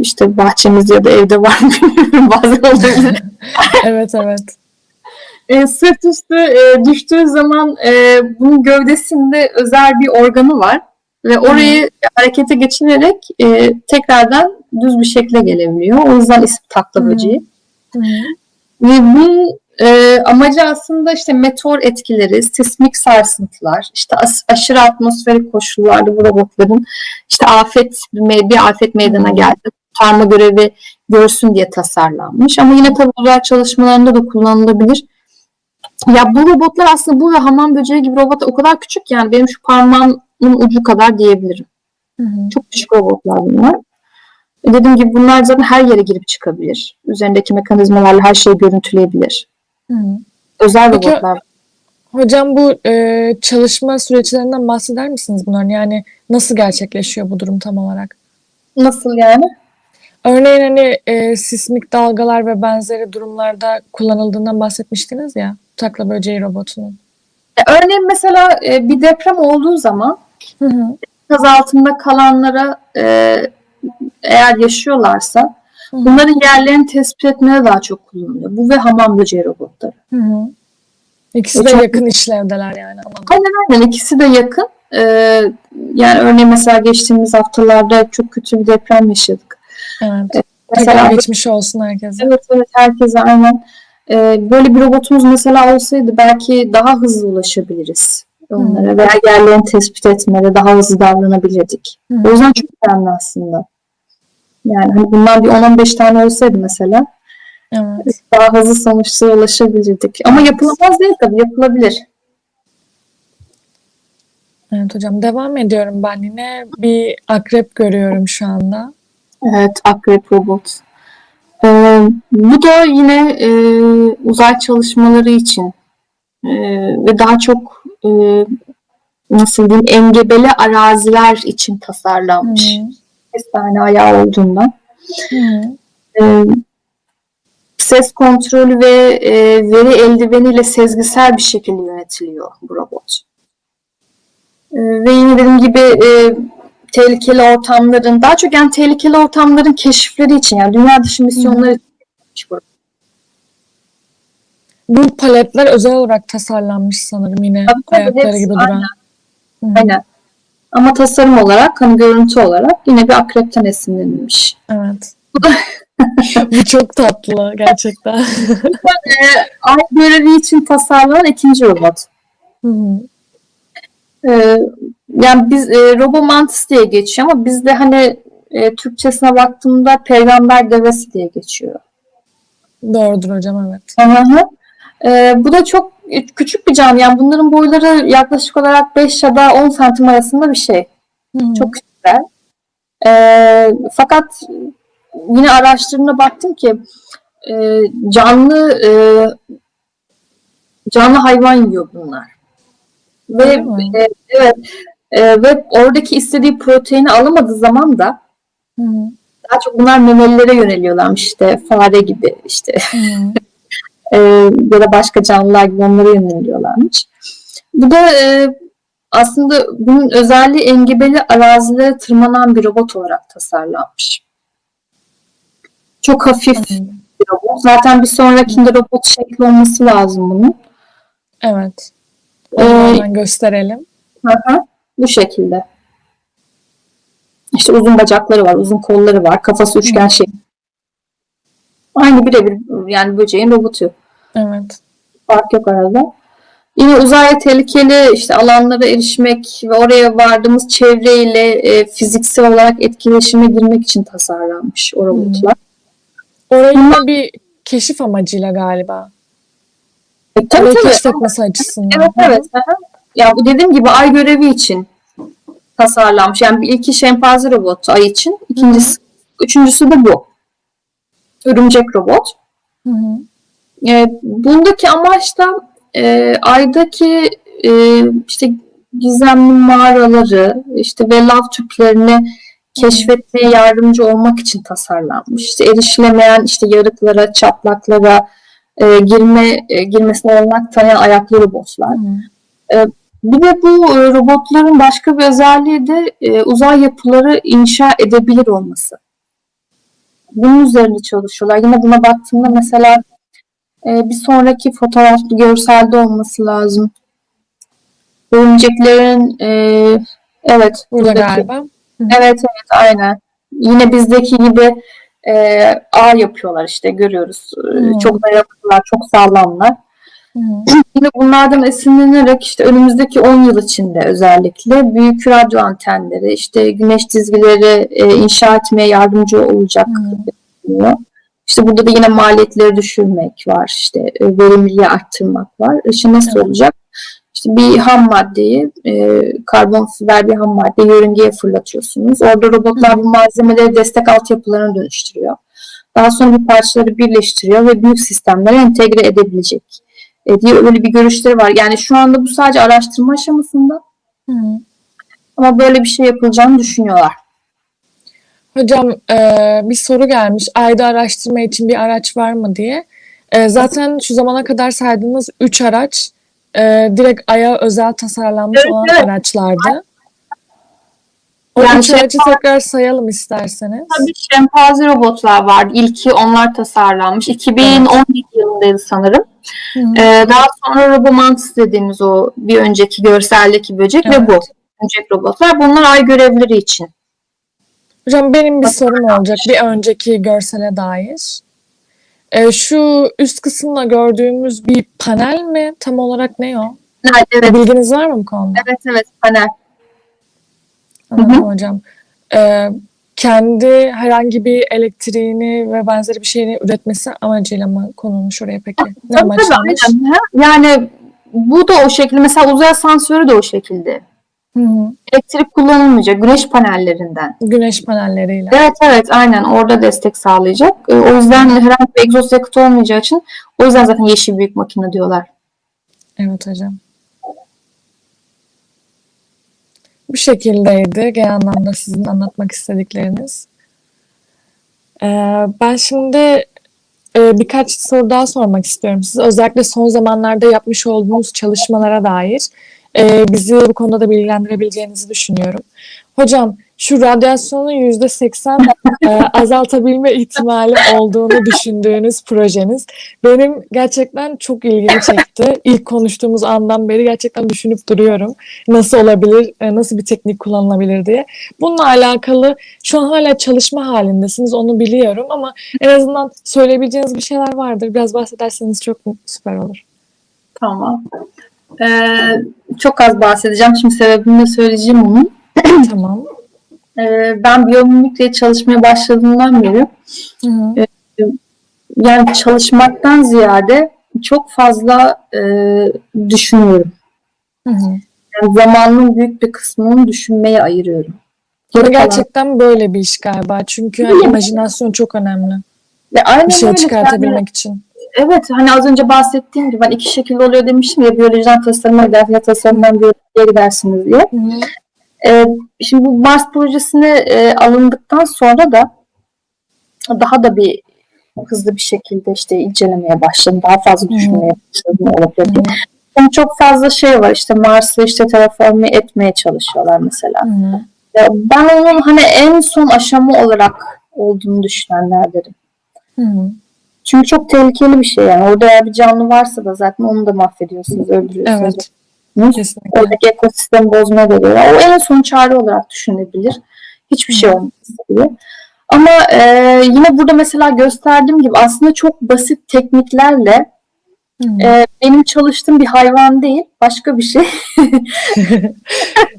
işte bahçemizde ya da evde var mı bilmiyorum (laughs) bazen olabilir. (laughs) Evet evet. E, sırt üstü e, düştüğü zaman e, bunun gövdesinde özel bir organı var ve orayı harekete geçirerek e, tekrardan düz bir şekle gelebiliyor. O yüzden ismi takla böceği. Hı. Ve bunun e, amacı aslında işte meteor etkileri, sismik sarsıntılar, işte as- aşırı atmosferik koşullarda bu robotların işte afet bir afet meydana geldi, kurtarma görevi görsün diye tasarlanmış. Ama yine tabii uzay çalışmalarında da kullanılabilir. Ya bu robotlar aslında bu ve hamam böceği gibi robotlar o kadar küçük yani benim şu parmağımın ucu kadar diyebilirim. Hı hı. Çok küçük robotlar bunlar. E, Dediğim gibi bunlar zaten her yere girip çıkabilir. Üzerindeki mekanizmalarla her şeyi görüntüleyebilir. Hı hı. Özel Peki- robotlar. Hocam bu e, çalışma süreçlerinden bahseder misiniz bunların? Yani nasıl gerçekleşiyor bu durum tam olarak? Nasıl yani? Örneğin hani e, sismik dalgalar ve benzeri durumlarda kullanıldığından bahsetmiştiniz ya takla böceği robotunun. E, Örneğin mesela e, bir deprem olduğu zaman Hı hı. kaz altında kalanlara e, eğer yaşıyorlarsa Hı bunların yerlerini tespit etmeye daha çok kullanılıyor. Bu ve hamam böceği robotları. Hı hı. İkisi E, de çok- yakın işlevdeler yani. Aynen aynen ikisi de yakın. E, yani örneğin mesela geçtiğimiz haftalarda çok kötü bir deprem yaşadık. Evet. Mesela Tekrar geçmiş olsun herkese. Evet evet herkese aynen. Ee, böyle bir robotumuz mesela olsaydı belki daha hızlı ulaşabiliriz onlara veya yerlerini tespit etmede daha hızlı davranabilirdik. Hı. O yüzden çok önemli aslında. Yani hani bundan bir 10-15 tane olsaydı mesela Evet. daha hızlı sonuçlara ulaşabilirdik. Ama yapılamaz değil tabii yapılabilir. Evet hocam devam ediyorum ben yine bir akrep görüyorum şu anda. Evet, akrep robot. Ee, bu da yine e, uzay çalışmaları için e, ve daha çok e, nasıl diyeyim engebeli araziler için tasarlanmış. hı. Bir tane ayağı olduğundan. Hı. Ee, ses kontrolü ve e, veri eldiveniyle sezgisel bir şekilde yönetiliyor bu robot. Ee, ve yine dediğim gibi e, tehlikeli ortamların, daha çok yani tehlikeli ortamların keşifleri için yani dünya dışı misyonları için yapılmış bu. Bu paletler özel olarak tasarlanmış sanırım yine Tabii, ayakları hepsi gibi duran. Hı hı. Aynen. Ama tasarım olarak, hani görüntü olarak yine bir akrepten esinlenilmiş. Evet. Bu (laughs) çok tatlı gerçekten. Ay görevi için tasarlanan ikinci robot. Hı hı. Ee, yani biz e, Robomantis diye geçiyor ama bizde hani e, Türkçesine baktığımda peygamber devesi diye geçiyor. Doğrudur hocam evet. Hı hı. Ee, bu da çok küçük bir canlı. Yani bunların boyları yaklaşık olarak 5 ya da 10 santim arasında bir şey. Hı. Çok küçükler. Ee, fakat yine araştırmana baktım ki e, canlı e, canlı hayvan yiyor bunlar. Ve e, evet e, ve oradaki istediği proteini alamadığı zaman da hı. daha çok bunlar memelilere yöneliyorlarmış işte fare gibi işte hı. (laughs) e, ya da başka canlılar gibi onlara yöneliyorlarmış. Bu da e, aslında bunun özelliği engebeli arazilere tırmanan bir robot olarak tasarlanmış. Çok hafif Anladım. bir robot. Zaten bir sonrakinde robot şekli olması lazım bunun. Evet. Ee, gösterelim. Hı Bu şekilde. İşte uzun bacakları var, uzun kolları var, kafası üçgen şekli. Aynı birebir yani böceğin robotu. Evet. Fark yok arada. Yine uzaya tehlikeli işte alanlara erişmek ve oraya vardığımız çevreyle e, fiziksel olarak etkileşime girmek için tasarlanmış o robotlar. Orayı yine bir keşif amacıyla galiba. E, tabii tabii. keşfetmesi açısından. Evet evet. Hı hı. Ya bu dediğim gibi ay görevi için tasarlanmış. Yani bir ilki şempanze robotu ay için. ikincisi, üçüncüsü de bu. Örümcek robot. Hı hı. E, bundaki amaç da e, aydaki e, işte gizemli mağaraları işte ve lav tüplerini keşfetmeye yardımcı olmak için tasarlanmış. İşte erişilemeyen işte yarıklara, çatlaklara e, girme e, girmesine olanak tanıyan ayaklı robotlar. Hı hı. Bir de bu e, robotların başka bir özelliği de e, uzay yapıları inşa edebilir olması. Bunun üzerinde çalışıyorlar. Yine buna baktığımda mesela e, bir sonraki fotoğraf görselde olması lazım. Örümceklerin e, evet Burada buradaki- galiba. Evet evet aynen. Yine bizdeki gibi e, ağ yapıyorlar işte görüyoruz. Hmm. Çok dayanıklılar, çok sağlamlar. Yine bunlardan esinlenerek işte önümüzdeki 10 yıl içinde özellikle büyük radyo antenleri, işte güneş çizgileri e, inşa etmeye yardımcı olacak diyor. İşte burada da yine maliyetleri düşürmek var, işte e, verimliliği arttırmak var. İşte nasıl Evet. olacak? İşte bir ham maddeyi, e, karbon fiber bir ham madde yörüngeye fırlatıyorsunuz. Orada robotlar bu malzemeleri destek altyapılarına dönüştürüyor. Daha sonra bu parçaları birleştiriyor ve büyük sistemlere entegre edebilecek e, diye öyle bir görüşleri var. Yani şu anda bu sadece araştırma aşamasında Hı ama böyle bir şey yapılacağını düşünüyorlar. Hocam e, bir soru gelmiş. Ayda araştırma için bir araç var mı diye. E, zaten şu zamana kadar saydığımız 3 araç e, direkt Ay'a özel tasarlanmış Evet, olan evet. araçlardı. O Yani üç aracı tekrar sayalım isterseniz. Tabii şempanze robotlar vardı. İlki onlar tasarlanmış. 2017 yılındaydı sanırım. Hı. Ee, daha sonra Robomantis dediğimiz o bir önceki görseldeki böcek ve Evet. bu. Böcek robotlar. Bunlar ay görevleri için. Hocam benim bir sorum olacak bir önceki görsele dair. E, şu üst kısımda gördüğümüz bir panel mi? Tam olarak ne o? Evet, evet, Bilginiz var mı bu konuda? evet, evet, panel. Anladım hocam. Ee, kendi herhangi bir elektriğini ve benzeri bir şeyini üretmesi amacıyla mı konulmuş oraya peki? Ne Tabii tabii amaçlanmış? aynen. Ha, Yani bu da o şekilde. Mesela uzay asansörü de o şekilde. Hı hı. Elektrik kullanılmayacak. Güneş panellerinden. Güneş panelleriyle. Evet evet aynen orada destek sağlayacak. Ee, O yüzden herhangi bir egzoz yakıtı olmayacağı için o yüzden zaten yeşil büyük makine diyorlar. Evet hocam. Bu şekildeydi genel anlamda sizin anlatmak istedikleriniz. Ee, ben şimdi e, birkaç soru daha sormak istiyorum size. Özellikle son zamanlarda yapmış olduğunuz çalışmalara dair. e, bizi bu konuda da bilgilendirebileceğinizi düşünüyorum. Hocam şu radyasyonun yüzde seksen e, azaltabilme ihtimali olduğunu düşündüğünüz projeniz benim gerçekten çok ilgimi çekti. İlk konuştuğumuz andan beri gerçekten düşünüp duruyorum. Nasıl olabilir, e, nasıl bir teknik kullanılabilir diye. Bununla alakalı şu an hala çalışma halindesiniz onu biliyorum ama en azından söyleyebileceğiniz bir şeyler vardır. Biraz bahsederseniz çok süper olur. Tamam. Ee, çok az bahsedeceğim. Şimdi sebebini de söyleyeceğim onun. Tamam. Ee, ben biyomimikle çalışmaya başladığımdan beri Hı hı. yani çalışmaktan ziyade çok fazla e, düşünüyorum. Hı hı. Yani zamanın büyük bir kısmını düşünmeye ayırıyorum. Geri gerçekten böyle bir iş galiba. Çünkü hani imajinasyon çok önemli. Ve aynen Bir şey öyle. çıkartabilmek için. Evet hani az önce bahsettiğim gibi ben iki şekilde oluyor demiştim ya biyolojiden tasarıma gider ya tasarımdan biyolojiye gidersiniz diye. Hı hı. Ee, şimdi bu Mars projesine e, alındıktan sonra da daha da bir hızlı bir şekilde işte incelemeye başladım. Daha fazla düşünmeye başladım olabilir diye. Şimdi çok fazla şey var işte Mars'ı işte terraforme etmeye çalışıyorlar mesela. Hı Ben onun hani en son aşama olarak olduğunu düşünenlerdenim. Hı. Çünkü çok tehlikeli bir şey yani. Orada eğer bir canlı varsa da zaten onu da mahvediyorsunuz, öldürüyorsunuz. Evet. Kesinlikle. Oradaki ekosistemi bozmaya da geliyor. O en son çare olarak düşünebilir. Hiçbir şey olmaz diye. Ama e, yine burada mesela gösterdiğim gibi aslında çok basit tekniklerle e, benim çalıştığım bir hayvan değil, başka bir şey. (laughs)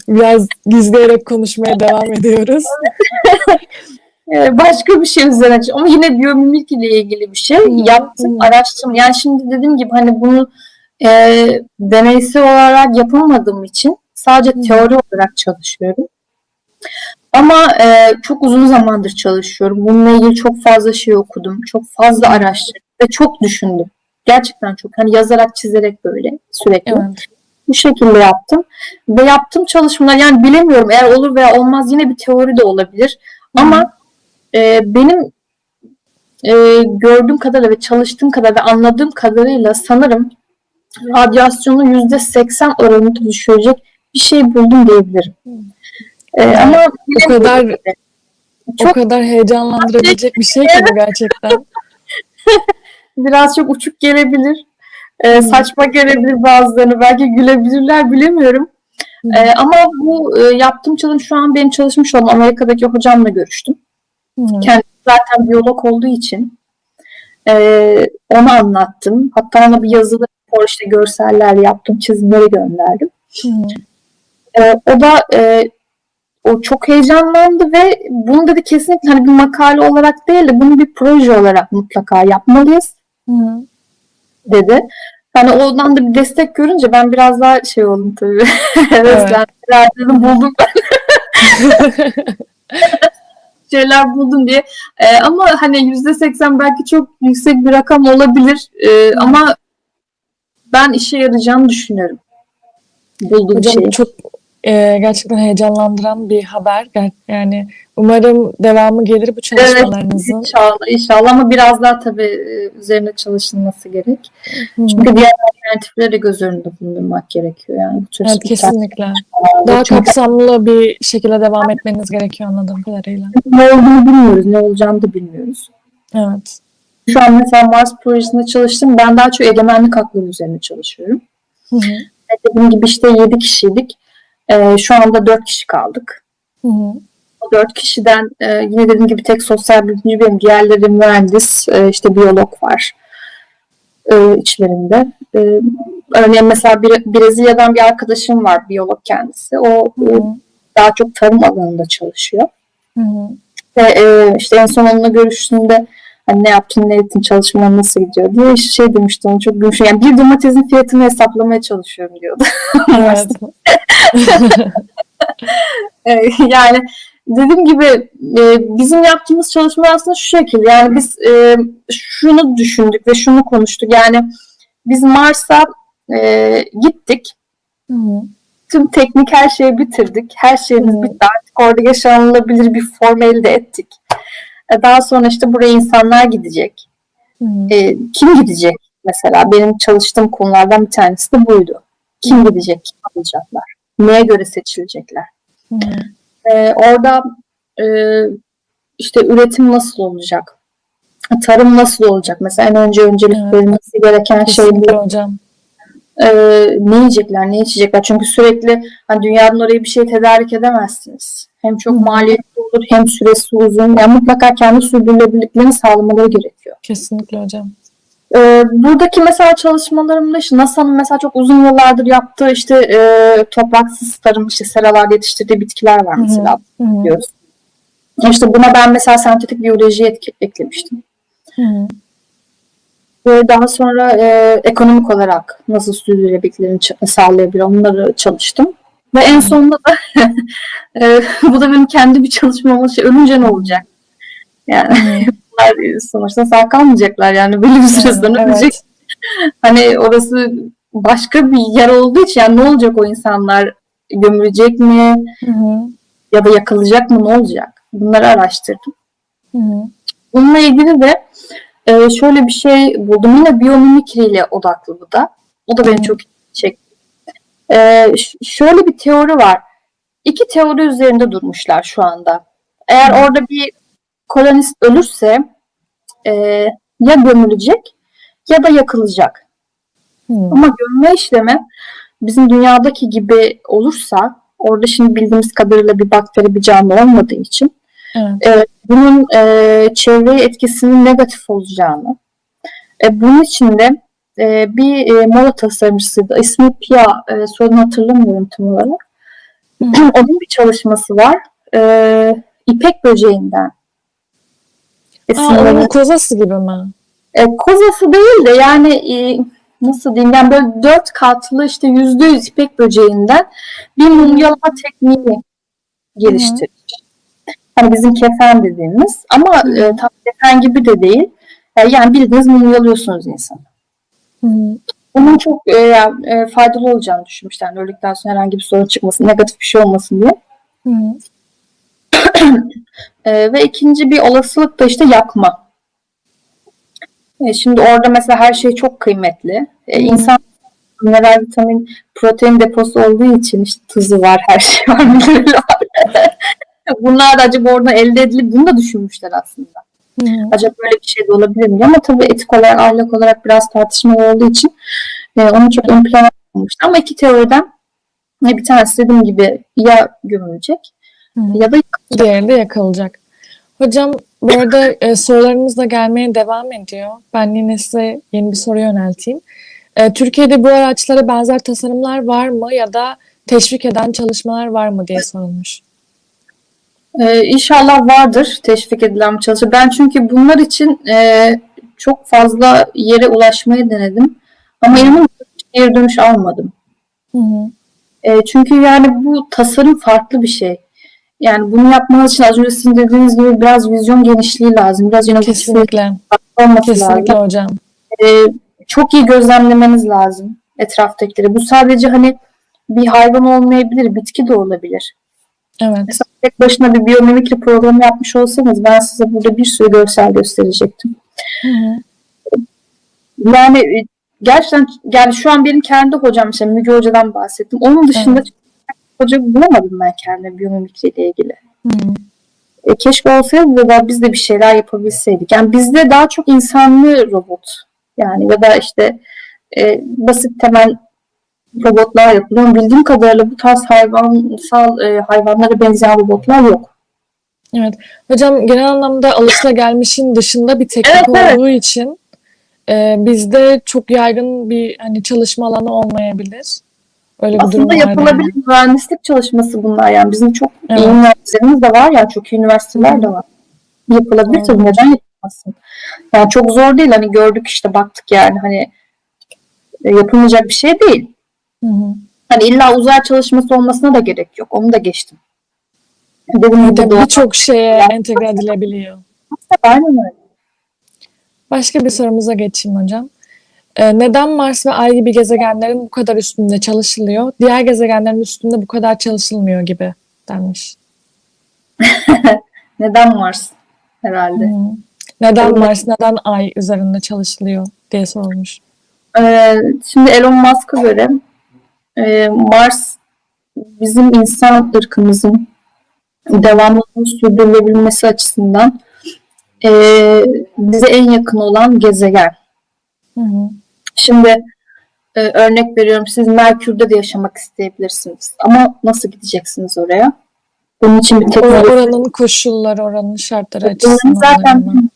Biraz gizleyerek konuşmaya devam ediyoruz. (laughs) e, başka bir şey üzerine ama yine biyomimik ile ilgili bir şey. Yaptım, hı. araştırdım. Yani şimdi dediğim gibi hani bunu e, deneysel olarak yapamadığım için sadece Hı. teori olarak çalışıyorum. Ama e, çok uzun zamandır çalışıyorum. Bununla ilgili çok fazla şey okudum. Çok fazla araştırdım ve çok düşündüm. Gerçekten çok. Hani yazarak, çizerek böyle sürekli. Evet. Bu şekilde yaptım. Ve yaptığım çalışmalar yani bilemiyorum eğer olur veya olmaz yine bir teori de olabilir. Ama e, benim e, gördüğüm kadarıyla ve çalıştığım kadar ve anladığım kadarıyla sanırım radyasyonu yüzde seksen oranında düşürecek bir şey buldum diyebilirim. E, ama O kadar o Çok- kadar heyecanlandırabilecek bir şey ki bu gerçekten. (laughs) biraz çok uçuk gelebilir. E, saçma gelebilir bazılarını. Belki gülebilirler bilemiyorum. Hı. E, ama bu e, yaptığım çalışma şu an benim çalışmış olduğum Amerika'daki hocamla görüştüm. Hı. Kendisi zaten biyolog olduğu için e, ona anlattım. Hatta ona bir yazılı rapor işte görseller yaptım, çizimleri gönderdim. Hı hı. E, o da e, o çok heyecanlandı ve bunu dedi kesinlikle hani bir makale olarak değil de bunu bir proje olarak mutlaka yapmalıyız Hı hı. dedi. Hani ondan da bir destek görünce ben biraz daha şey oldum tabii. (laughs) evet, ben dedim buldum (laughs) şeyler buldum diye. Ee, ama hani yüzde seksen belki çok yüksek bir rakam olabilir. Ee, ama ben işe yarayacağını düşünüyorum. Bulduğum Hocam şeyi. çok e, gerçekten heyecanlandıran bir haber. Yani umarım devamı gelir bu çalışmalarınızın. İnşallah, inşallah ama biraz daha tabii e, üzerine çalışılması gerek. Hı. Çünkü diğer alternatifleri de göz önünde bulundurmak gerekiyor yani. Bu Evet kesinlikle. Daha Çünkü kapsamlı bir şekilde devam etmeniz gerekiyor anladığım kadarıyla. ne olduğunu bilmiyoruz, ne olacağını da bilmiyoruz. Evet. Şu an mesela Mars projesinde çalıştım. Ben daha çok egemenlik hakları üzerine çalışıyorum. Hı hı. Dediğim gibi işte 7 kişiydik. Ee, şu anda 4 kişi kaldık. Hı hı. O 4 kişiden e, yine dediğim gibi tek sosyal bilimci benim. Diğerleri mühendis, e, işte biyolog var e, içlerinde. E, örneğin mesela bir, Brezilya'dan bir arkadaşım var, biyolog kendisi. O Hı e, hı. daha çok tarım alanında çalışıyor. Hı hı. Ve e, işte en son onunla görüştüğümde hani ne yaptın, ne ettin, çalışmalar nasıl gidiyor diye işte şey demişti onu çok gülmüştüm. Yani bir domatesin fiyatını hesaplamaya çalışıyorum diyordu. (laughs) (laughs) Evet. Yani dediğim gibi e, bizim yaptığımız çalışma aslında şu şekilde. Yani biz e, şunu düşündük ve şunu konuştuk. Yani biz Mars'a e, gittik. Hı hı. Tüm teknik her şeyi bitirdik. Her şeyimiz Hı. bitti. Artık orada yaşanılabilir bir form elde ettik. E, Daha sonra işte buraya insanlar gidecek. Hı. E, kim gidecek mesela? Benim çalıştığım konulardan bir tanesi de buydu. Kim gidecek, kim alacaklar? Neye göre seçilecekler? Hı. Ee, orada e, işte üretim nasıl olacak? Tarım nasıl olacak? Mesela en önce öncelik Evet. verilmesi gereken şey. Kesinlikle hocam. Ee, ne yiyecekler, ne içecekler? Çünkü sürekli hani dünyanın oraya bir şey tedarik edemezsiniz. Hem çok maliyetli olur hem süresi uzun. Yani mutlaka kendi sürdürülebilirliklerini sağlamaları gerekiyor. Kesinlikle hocam. Ee, buradaki mesela çalışmalarımda işte NASA'nın mesela çok uzun yıllardır yaptığı işte e, topraksız tarım işte seralarda yetiştirdiği bitkiler var mesela Hı hı. biliyoruz. İşte buna ben mesela sentetik biyoloji eklemiştim. Hı hı. Ve daha sonra e, ekonomik olarak nasıl sürdürülebilirliklerini sağlayabilir onları çalıştım. Ve en sonunda da (laughs) e, bu da benim kendi bir çalışmam olacak. Ölünce ne olacak? Yani (laughs) bunlar sonuçta sağ kalmayacaklar yani belli bir süre sonra Evet. ölecek. Hani orası başka bir yer olduğu için yani ne olacak o insanlar? Gömülecek mi? Hı hı. Ya da yakılacak mı? Ne olacak? Bunları araştırdım. Hı hı. Bununla ilgili de e, şöyle bir şey buldum. Yine biyomimikriyle odaklı bu da. O da beni çok çekti. E, şöyle bir teori var. İki teori üzerinde durmuşlar şu anda. Eğer Hı. orada bir kolonist ölürse e, ya gömülecek ya da yakılacak. Hı. Ama gömme işlemi bizim dünyadaki gibi olursa orada şimdi bildiğimiz kadarıyla bir bakteri bir canlı olmadığı için Evet. bunun e, çevreye etkisinin negatif olacağını. E, bunun için de e, bir e, mola tasarımcısıydı. İsmi Pia, e, soyadını hatırlamıyorum tam olarak. (clears throat) Onun bir çalışması var. E, İpek böceğinden. Aa, onun kozası gibi mi? e, kozası değil de yani e, nasıl diyeyim yani böyle dört katlı işte yüzde yüz ipek böceğinden bir mumyalama tekniği geliştirmiş. Hani bizim kefen dediğimiz ama e, tam kefen gibi de değil. E, yani bildiğiniz mumyalıyorsunuz insanı. Hı. Onun çok e, yani, e, faydalı olacağını düşünmüşler. Yani öldükten sonra herhangi bir sorun çıkmasın, negatif bir şey olmasın diye. Hı hı. (clears throat) E, ve ikinci bir olasılık da işte yakma. E, şimdi orada mesela her şey çok kıymetli. E, Hı. insan mineral, vitamin, protein deposu olduğu için işte tuzu var, her şey var, minerali var. (laughs) Bunlar da acaba oradan elde edilip bunu da düşünmüşler aslında. Hı. Acaba böyle bir şey de olabilir mi? Ama tabii etik olarak, ahlak olarak biraz tartışmalı olduğu için e, onu çok ön plana almışlar. Ama iki teoriden e, bir tanesi dediğim gibi ya gömülecek hı. ya da Diğeri de yakılacak. Hocam bu arada e, sorularımız da gelmeye devam ediyor. Ben yine size yeni bir soru yönelteyim. E, Türkiye'de bu araçlara benzer tasarımlar var mı ya da teşvik eden çalışmalar var mı diye sorulmuş. Ee, inşallah vardır teşvik edilen bir çalışma. Ben çünkü bunlar için e, çok fazla yere ulaşmayı denedim. Ama inanın hiç geri dönüş almadım. Hı hı. E, çünkü yani bu tasarım farklı bir şey. Yani bunu yapmanız için az önce sizin dediğiniz gibi biraz vizyon genişliği lazım. Biraz inovatif Kesinlikle. olması Kesinlikle lazım. hocam. E, çok iyi gözlemlemeniz lazım etraftakileri. Bu sadece hani bir hayvan olmayabilir, bitki de olabilir. Evet. Mesela tek başına bir biyomimikri programı yapmış olsanız ben size burada bir sürü görsel gösterecektim. Hı hı. Yani e, gerçekten yani şu an benim kendi hocam işte Müge Hoca'dan bahsettim. Onun dışında hoca bulamadım ben kendime biyomimikri ile ilgili. Hı. E, keşke olsaydı da biz de bir şeyler yapabilseydik. Yani bizde daha çok insanlı robot yani ya da işte e, basit temel robotlar yapılıyor. Bildiğim kadarıyla bu tarz hayvansal e, hayvanlara benzeyen robotlar yok. Hocam genel anlamda alışılagelmişin dışında bir teknik Evet, evet. olduğu için e, bizde çok yaygın bir hani çalışma alanı olmayabilir. Öyle bir durum Aslında yapılabilir mühendislik çalışması bunlar yani bizim çok Evet. iyi üniversitelerimiz de var yani çok iyi üniversiteler de var. Yapılabilir tabii Doğru. neden yapılmasın? Yani çok zor değil hani gördük işte baktık yani hani e, yapılmayacak bir şey değil. Hı hı. Hani illa uzay çalışması olmasına da gerek yok. Onu da geçtim. Doğru. birçok şeye entegre edilebiliyor. Aynen öyle. Başka bir sorumuza geçeyim hocam. Ee, neden Mars ve Ay gibi gezegenlerin bu kadar üstünde çalışılıyor, diğer gezegenlerin üstünde bu kadar çalışılmıyor gibi denmiş. (laughs) Neden Mars herhalde? Hı. Neden Evet. Mars, neden Ay üzerinde çalışılıyor diye sorulmuş. Ee, şimdi Elon Musk'a göre e, Mars bizim insan ırkımızın devamlılığını sürdürülebilmesi açısından e, bize en yakın olan gezegen. Hı hı. Şimdi e, örnek veriyorum siz Merkür'de de yaşamak isteyebilirsiniz. Ama nasıl gideceksiniz oraya? Bunun için bir teknoloji Oranın koşulları, oranın şartları Bunun açısından. zaten önemli.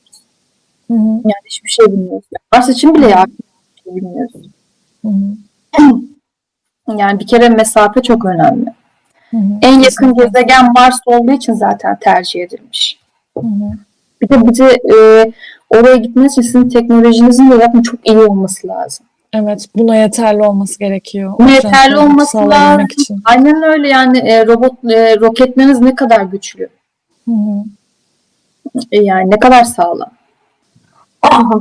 Hı hı. yani hiçbir şey bilmiyoruz. Mars için bile ya hiçbir şey bilmiyoruz. Hı hı. (clears throat) Yani bir kere mesafe çok önemli. Hı hı. En yakın Kesinlikle. gezegen Mars olduğu için zaten tercih edilmiş. Hı hı. Bir de bize e, oraya gitmeniz için sizin teknolojinizin de zaten çok iyi olması lazım. Evet, buna yeterli olması gerekiyor. Buna yeterli olması lazım. Için. Aynen öyle yani e, robot e, roketleriniz ne kadar güçlü, Hı hı. e, yani ne kadar sağlam.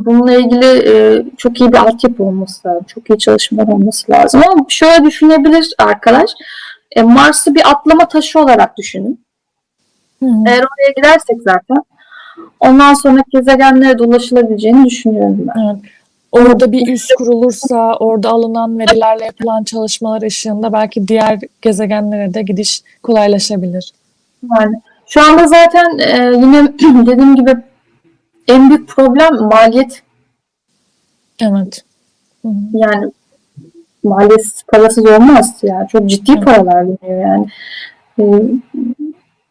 Bununla ilgili e, çok iyi bir altyapı olması lazım. Çok iyi çalışmalar olması lazım. Ama şöyle düşünebilir arkadaş. E, Mars'ı bir atlama taşı olarak düşünün. Hı hı. Eğer oraya gidersek zaten ondan sonra gezegenlere de ulaşılabileceğini düşünüyorum ben. Evet. Orada bir üs kurulursa, orada alınan verilerle yapılan çalışmalar ışığında belki diğer gezegenlere de gidiş kolaylaşabilir. Yani şu anda zaten e, yine (clears throat) dediğim gibi en büyük problem maliyet. Evet. Yani maliyet parasız olmaz. Yani çok ciddi Evet. paralar veriyor yani. E,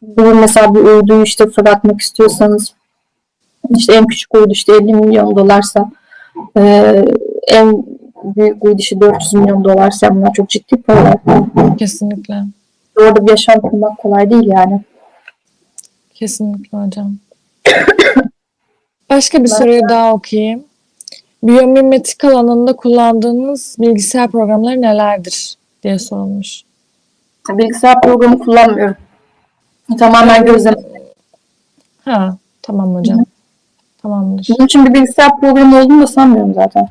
bunu mesela bir uyduyu işte fırlatmak istiyorsanız işte en küçük uydu işte 50 milyon dolarsa e, en büyük uydu işte 400 milyon dolarsa bunlar çok ciddi paralar. Kesinlikle. Orada bir yaşam kurmak kolay değil yani. Kesinlikle hocam. (coughs) Başka bir soruyu daha okuyayım. Biyomimetik alanında kullandığınız bilgisayar programları nelerdir diye sorulmuş. Bilgisayar programı kullanmıyorum. Tamamen gözlem. Ha, tamam hocam. Tamamdır. Bunun için bir bilgisayar programı olduğunu da sanmıyorum zaten.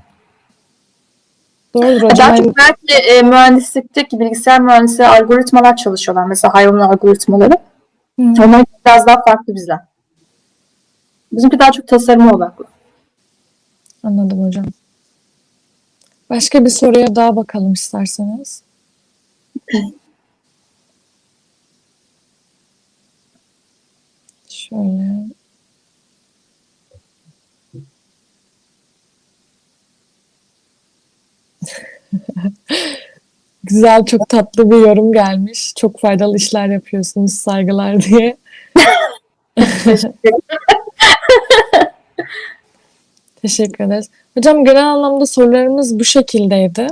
Doğrudur Daha hocam. çok belki e, mühendislikteki bilgisayar mühendisleri algoritmalar çalışıyorlar. Mesela hayvan algoritmaları. Hı. Onlar biraz daha farklı bizden. Bizimki daha çok tasarıma odaklı. Anladım hocam. Başka bir soruya daha bakalım isterseniz. Şöyle. (laughs) Güzel, çok tatlı bir yorum gelmiş. Çok faydalı işler yapıyorsunuz, saygılar diye. (laughs) (laughs) (laughs) Teşekkür ederiz. Hocam genel anlamda sorularımız bu şekildeydi.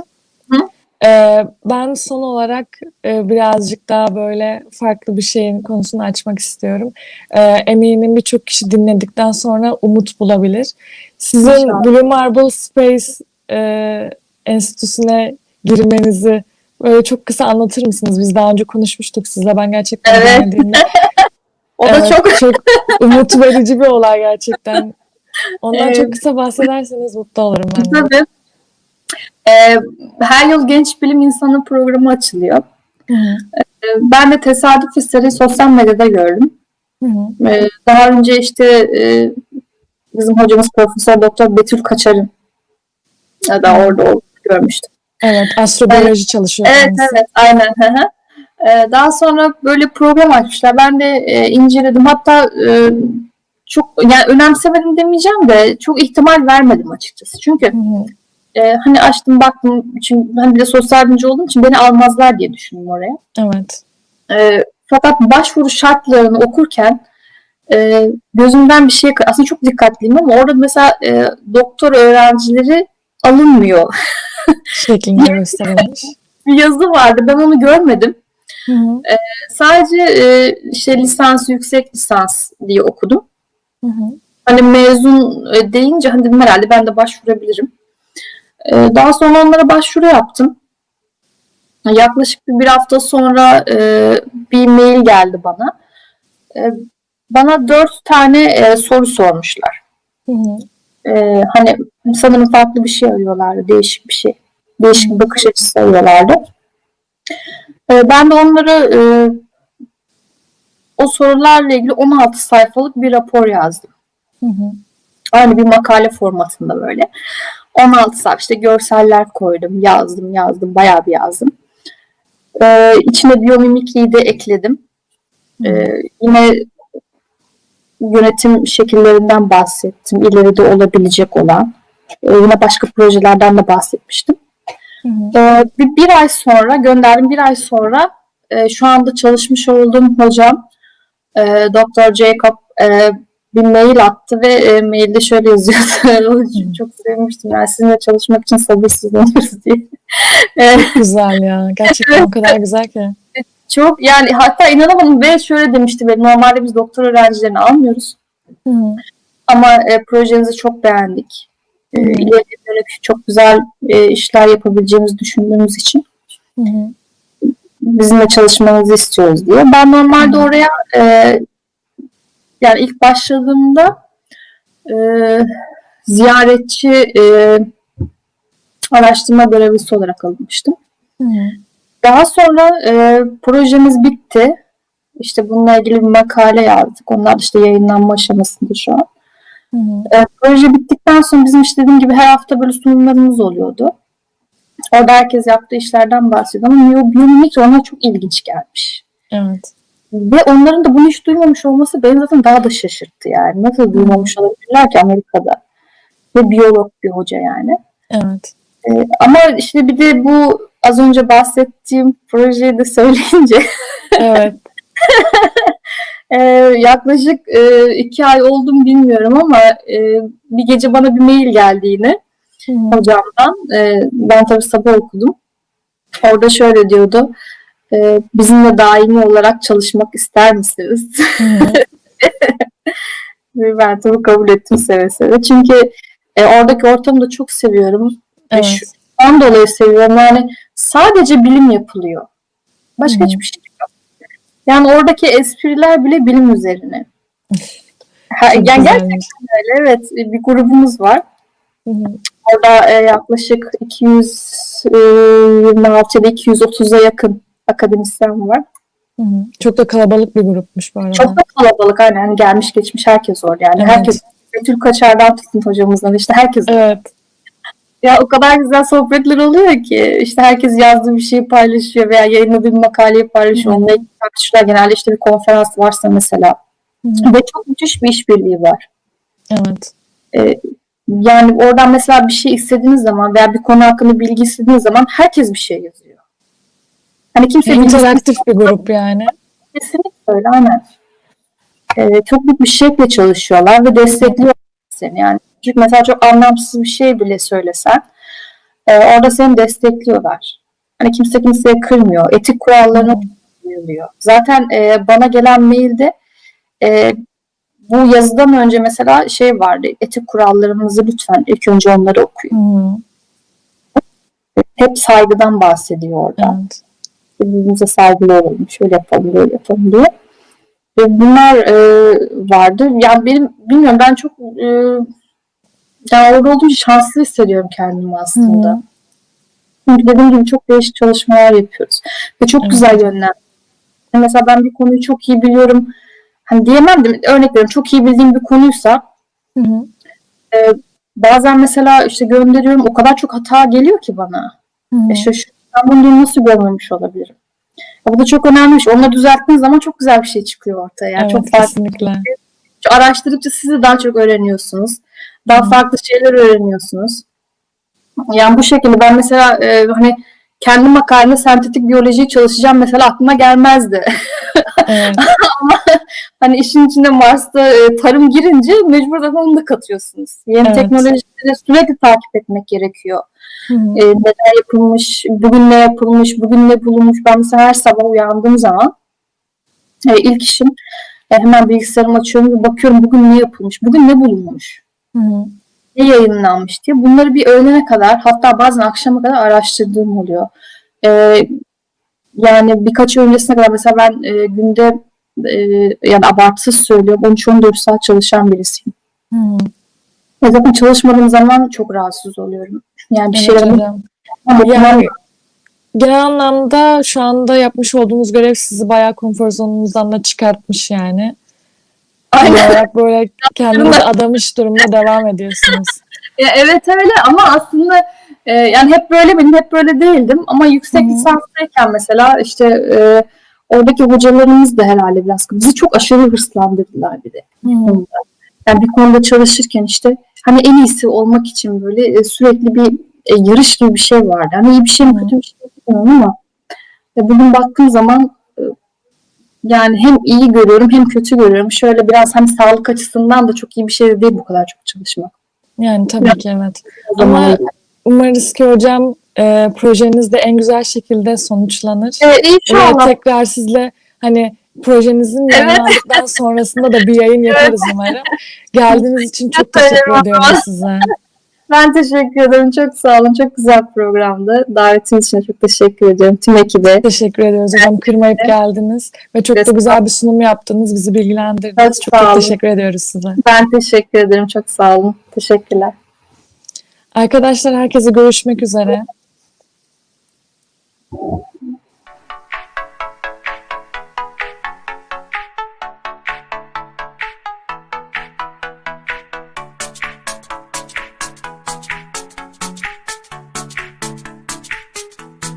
Hı. Ee, ben son olarak e, birazcık daha böyle farklı bir şeyin konusunu açmak istiyorum. Ee, eminim birçok kişi dinledikten sonra umut bulabilir. Sizin İnşallah. Blue Marble Space e, Enstitüsü'ne girmenizi böyle çok kısa anlatır mısınız? Biz daha önce konuşmuştuk sizle. Ben gerçekten Evet. (laughs) O da Evet, çok çok umut verici bir olay gerçekten. (laughs) Ondan Evet. çok kısa bahsederseniz mutlu olurum ben de. tabii. E, her yıl genç bilim insanı programı açılıyor. Hı hı, E, ben de tesadüf eseri sosyal medyada gördüm. hı hı. Ee, Daha önce işte e, bizim hocamız Profesör Doktor Betül Kaçar'ın ya da orada olduğunu görmüştüm. Evet, astrobiyoloji çalışıyor Evet kendisi. evet aynen. hı hı. Ee, Daha sonra böyle program açmışlar. Ben de e, inceledim. Hatta e, çok yani önemsemedim demeyeceğim de çok ihtimal vermedim açıkçası. Çünkü hı, e, hani açtım baktım çünkü hani bir de sosyal bilimci olduğum için beni almazlar diye düşündüm oraya. Evet. E, fakat başvuru şartlarını okurken e, gözümden bir şey aslında çok dikkatliyim ama orada mesela e, doktor öğrencileri alınmıyor. (laughs) Şeklinde (laughs) gösterilmiş. Bir yazı vardı ben onu görmedim. Hı hı, Sadece e, işte lisans, yüksek lisans diye okudum. Hı hı. Hani mezun e, deyince hani dedim herhalde ben de başvurabilirim. E, daha sonra onlara başvuru yaptım. Yaklaşık bir, bir hafta sonra e, bir mail geldi bana. E, bana dört tane e, soru sormuşlar. Hı hı. E, hani sanırım farklı bir şey arıyorlardı, değişik bir şey. Değişik bir bakış açısı arıyorlardı. E, ben de onlara e, o sorularla ilgili 16 sayfalık bir rapor yazdım. Hı hı. Aynı bir makale formatında böyle. 16 sayfa işte görseller koydum, yazdım, yazdım, bayağı bir yazdım. Ee, içine biyomimikriyi de ekledim. Ee, yine yönetim şekillerinden bahsettim. İleride olabilecek olan. Ee, yine başka projelerden de bahsetmiştim. Ee, bir, bir ay sonra gönderdim. Bir ay sonra e, şu anda çalışmış olduğum hocam e, Dr. Jacob e, bir mail attı ve e, mailde şöyle yazıyordu. (laughs) Çok sevmiştim. Yani sizinle çalışmak için sabırsızlanıyoruz (laughs) diye. E, Güzel ya. Gerçekten o kadar güzel ki. çok yani hatta inanamadım ve şöyle demişti benim normalde biz doktor öğrencilerini almıyoruz Hı hı. ama e, projenizi çok beğendik. E, Hı. ileriye dönük çok güzel e, işler yapabileceğimizi düşündüğümüz için Hı hı. Bizimle çalışmanızı istiyoruz diye. Ben normalde oraya e, yani ilk başladığımda e, ziyaretçi e, araştırma görevlisi olarak alınmıştım. Daha sonra e, projemiz bitti. İşte bununla ilgili bir makale yazdık. Onlar işte yayınlanma aşamasında şu an. Hı hı. E, proje bittikten sonra bizim işte dediğim gibi her hafta böyle sunumlarımız oluyordu. Orada herkes yaptığı işlerden bahsediyor ama biyo- biyomimik ona çok ilginç gelmiş. Evet. Ve onların da bunu hiç duymamış olması beni zaten daha da şaşırttı yani. Nasıl duymamış olabilirler ki Amerika'da? Ve biyolog bir hoca yani. Evet. Ee, ama işte bir de bu az önce bahsettiğim projeyi de (laughs) söyleyince Evet. (laughs) e, yaklaşık e, iki ay oldu mu bilmiyorum ama e, bir gece bana bir mail geldi yine Hı. hocamdan. E, ben tabii sabah okudum. Orada şöyle diyordu. E, bizimle daimi olarak çalışmak ister misiniz? (laughs) Ve ben tabii kabul ettim seve seve. Çünkü e, oradaki ortamı da çok seviyorum. Ve Evet. şu- Ondan dolayı seviyorum. Yani sadece bilim yapılıyor. Başka hı. hiçbir şey yok. Yani oradaki espriler bile bilim üzerine. Ha, yani gerçekten öyle. Evet. Bir grubumuz var. Hı hı. Orada e, yaklaşık 226 ile 230'a yakın akademisyen var. Hı hı. Çok da kalabalık bir grupmuş bu arada. Çok da kalabalık. Aynen hani gelmiş geçmiş herkes orada. Yani Evet. herkes Betül Kaçar'dan tutun hocamızdan işte herkes Evet. Ya o kadar güzel sohbetler oluyor ki işte herkes yazdığı bir şeyi paylaşıyor veya yayınladığı bir makaleyi paylaşıyor. Hı. Onunla ilgili tartışıyorlar. Genelde işte bir konferans varsa mesela. Hı. Ve çok müthiş bir işbirliği var. Evet. Yani oradan mesela bir şey istediğiniz zaman veya bir konu hakkında bilgi istediğiniz zaman herkes bir şey yazıyor. Hani kimse İnteraktif bir grup yani. Kesinlikle öyle aynen. Ee, çok büyük bir şevkle çalışıyorlar ve destekliyorlar seni. Yani çünkü mesela çok anlamsız bir şey bile söylesen e, orada seni destekliyorlar. Hani kimse kimseye kırmıyor. Etik kurallarına uyuluyor. Zaten e, bana gelen mailde e, bu yazıdan önce mesela şey vardı. Etik kurallarımızı lütfen ilk önce onları okuyun. Hı. Hep saygıdan bahsediyor orada. Evet. birbirimize saygılı olalım, şöyle yapalım, böyle yapalım diye. Ve bunlar e, vardı. Yani benim bilmiyorum ben çok e, yani orada olduğum için şanslı hissediyorum kendimi aslında. Hı. Çünkü dediğim gibi çok değişik çalışmalar yapıyoruz. Ve çok Evet. güzel yönler. Mesela ben bir konuyu çok iyi biliyorum. Hani diyemem de örnek veriyorum çok iyi bildiğim bir konuysa Hı hı. bazen mesela işte gönderiyorum o kadar çok hata geliyor ki bana. Hı hı. E şaşır- ben bunu nasıl görmemiş olabilirim? Ya bu da çok önemli. Onları düzelttiğiniz zaman çok güzel bir şey çıkıyor ortaya. Yani Evet, çok farklı. kesinlikle. Araştırdıkça siz de daha çok öğreniyorsunuz. Daha Hı. farklı şeyler öğreniyorsunuz. Yani bu şekilde ben mesela e, hani kendi makaleme sentetik biyolojiyi çalışacağım mesela aklıma gelmezdi. Evet. (laughs) hani işin içinde Mars'ta e, tarım girince mecbur zaten onu da katıyorsunuz. Yeni Evet. teknolojileri sürekli takip etmek gerekiyor. Hı hı. e, neler yapılmış, bugün ne yapılmış, bugün ne bulunmuş. Ben mesela her sabah uyandığım zaman e, ilk işim e, hemen bilgisayarımı açıyorum ve bakıyorum bugün ne yapılmış, bugün ne bulunmuş, Hı hı. Ne yayınlanmış diye. Bunları bir öğlene kadar hatta bazen akşama kadar araştırdığım oluyor. E, yani birkaç öncesine kadar mesela ben e, günde e, yani abartısız söylüyorum 13-14 saat çalışan birisiyim. Hı. E, zaten çalışmadığım zaman çok rahatsız oluyorum. Yani bir Evet şeyler Yani genel anlamda şu anda yapmış olduğumuz görev sizi bayağı konfor zonunuzdan da çıkartmış yani. Olarak böyle kendinizi adamış durumda devam ediyorsunuz. (laughs) Ya evet öyle ama aslında Ee, yani hep böyle miydim, hep böyle değildim ama yüksek Hı hı. lisanstayken mesela işte e, oradaki hocalarımız da herhalde biraz bizi çok aşırı hırslandırdılar bir de. Yani bir konuda çalışırken işte hani en iyisi olmak için böyle e, sürekli bir e, yarış gibi bir şey vardı. Hani iyi bir şey mi kötü bir şey mi bilmiyorum ama e, bugün baktığım zaman e, yani hem iyi görüyorum hem kötü görüyorum. Şöyle biraz hani sağlık açısından da çok iyi bir şey de değil bu kadar çok çalışmak. Yani tabii ki evet. Ama umarız ki hocam e, projeniz de en güzel şekilde sonuçlanır. Evet, Ve inşallah. tekrar sizle hani projenizin yayınlandıktan sonrasında da bir yayın yaparız umarım. Geldiğiniz için çok teşekkür ediyorum size. Ben teşekkür ederim. Çok sağ olun. Çok güzel programdı. Davetiniz için çok teşekkür ediyorum. Tüm ekibe. Teşekkür ediyoruz hocam. Kırmayıp geldiniz ve çok da Çok güzel bir sunum yaptınız. Bizi bilgilendirdiniz. Çok Çok çok teşekkür ediyoruz size. Ben teşekkür ederim. Çok sağ olun. Teşekkürler. Arkadaşlar herkese görüşmek üzere.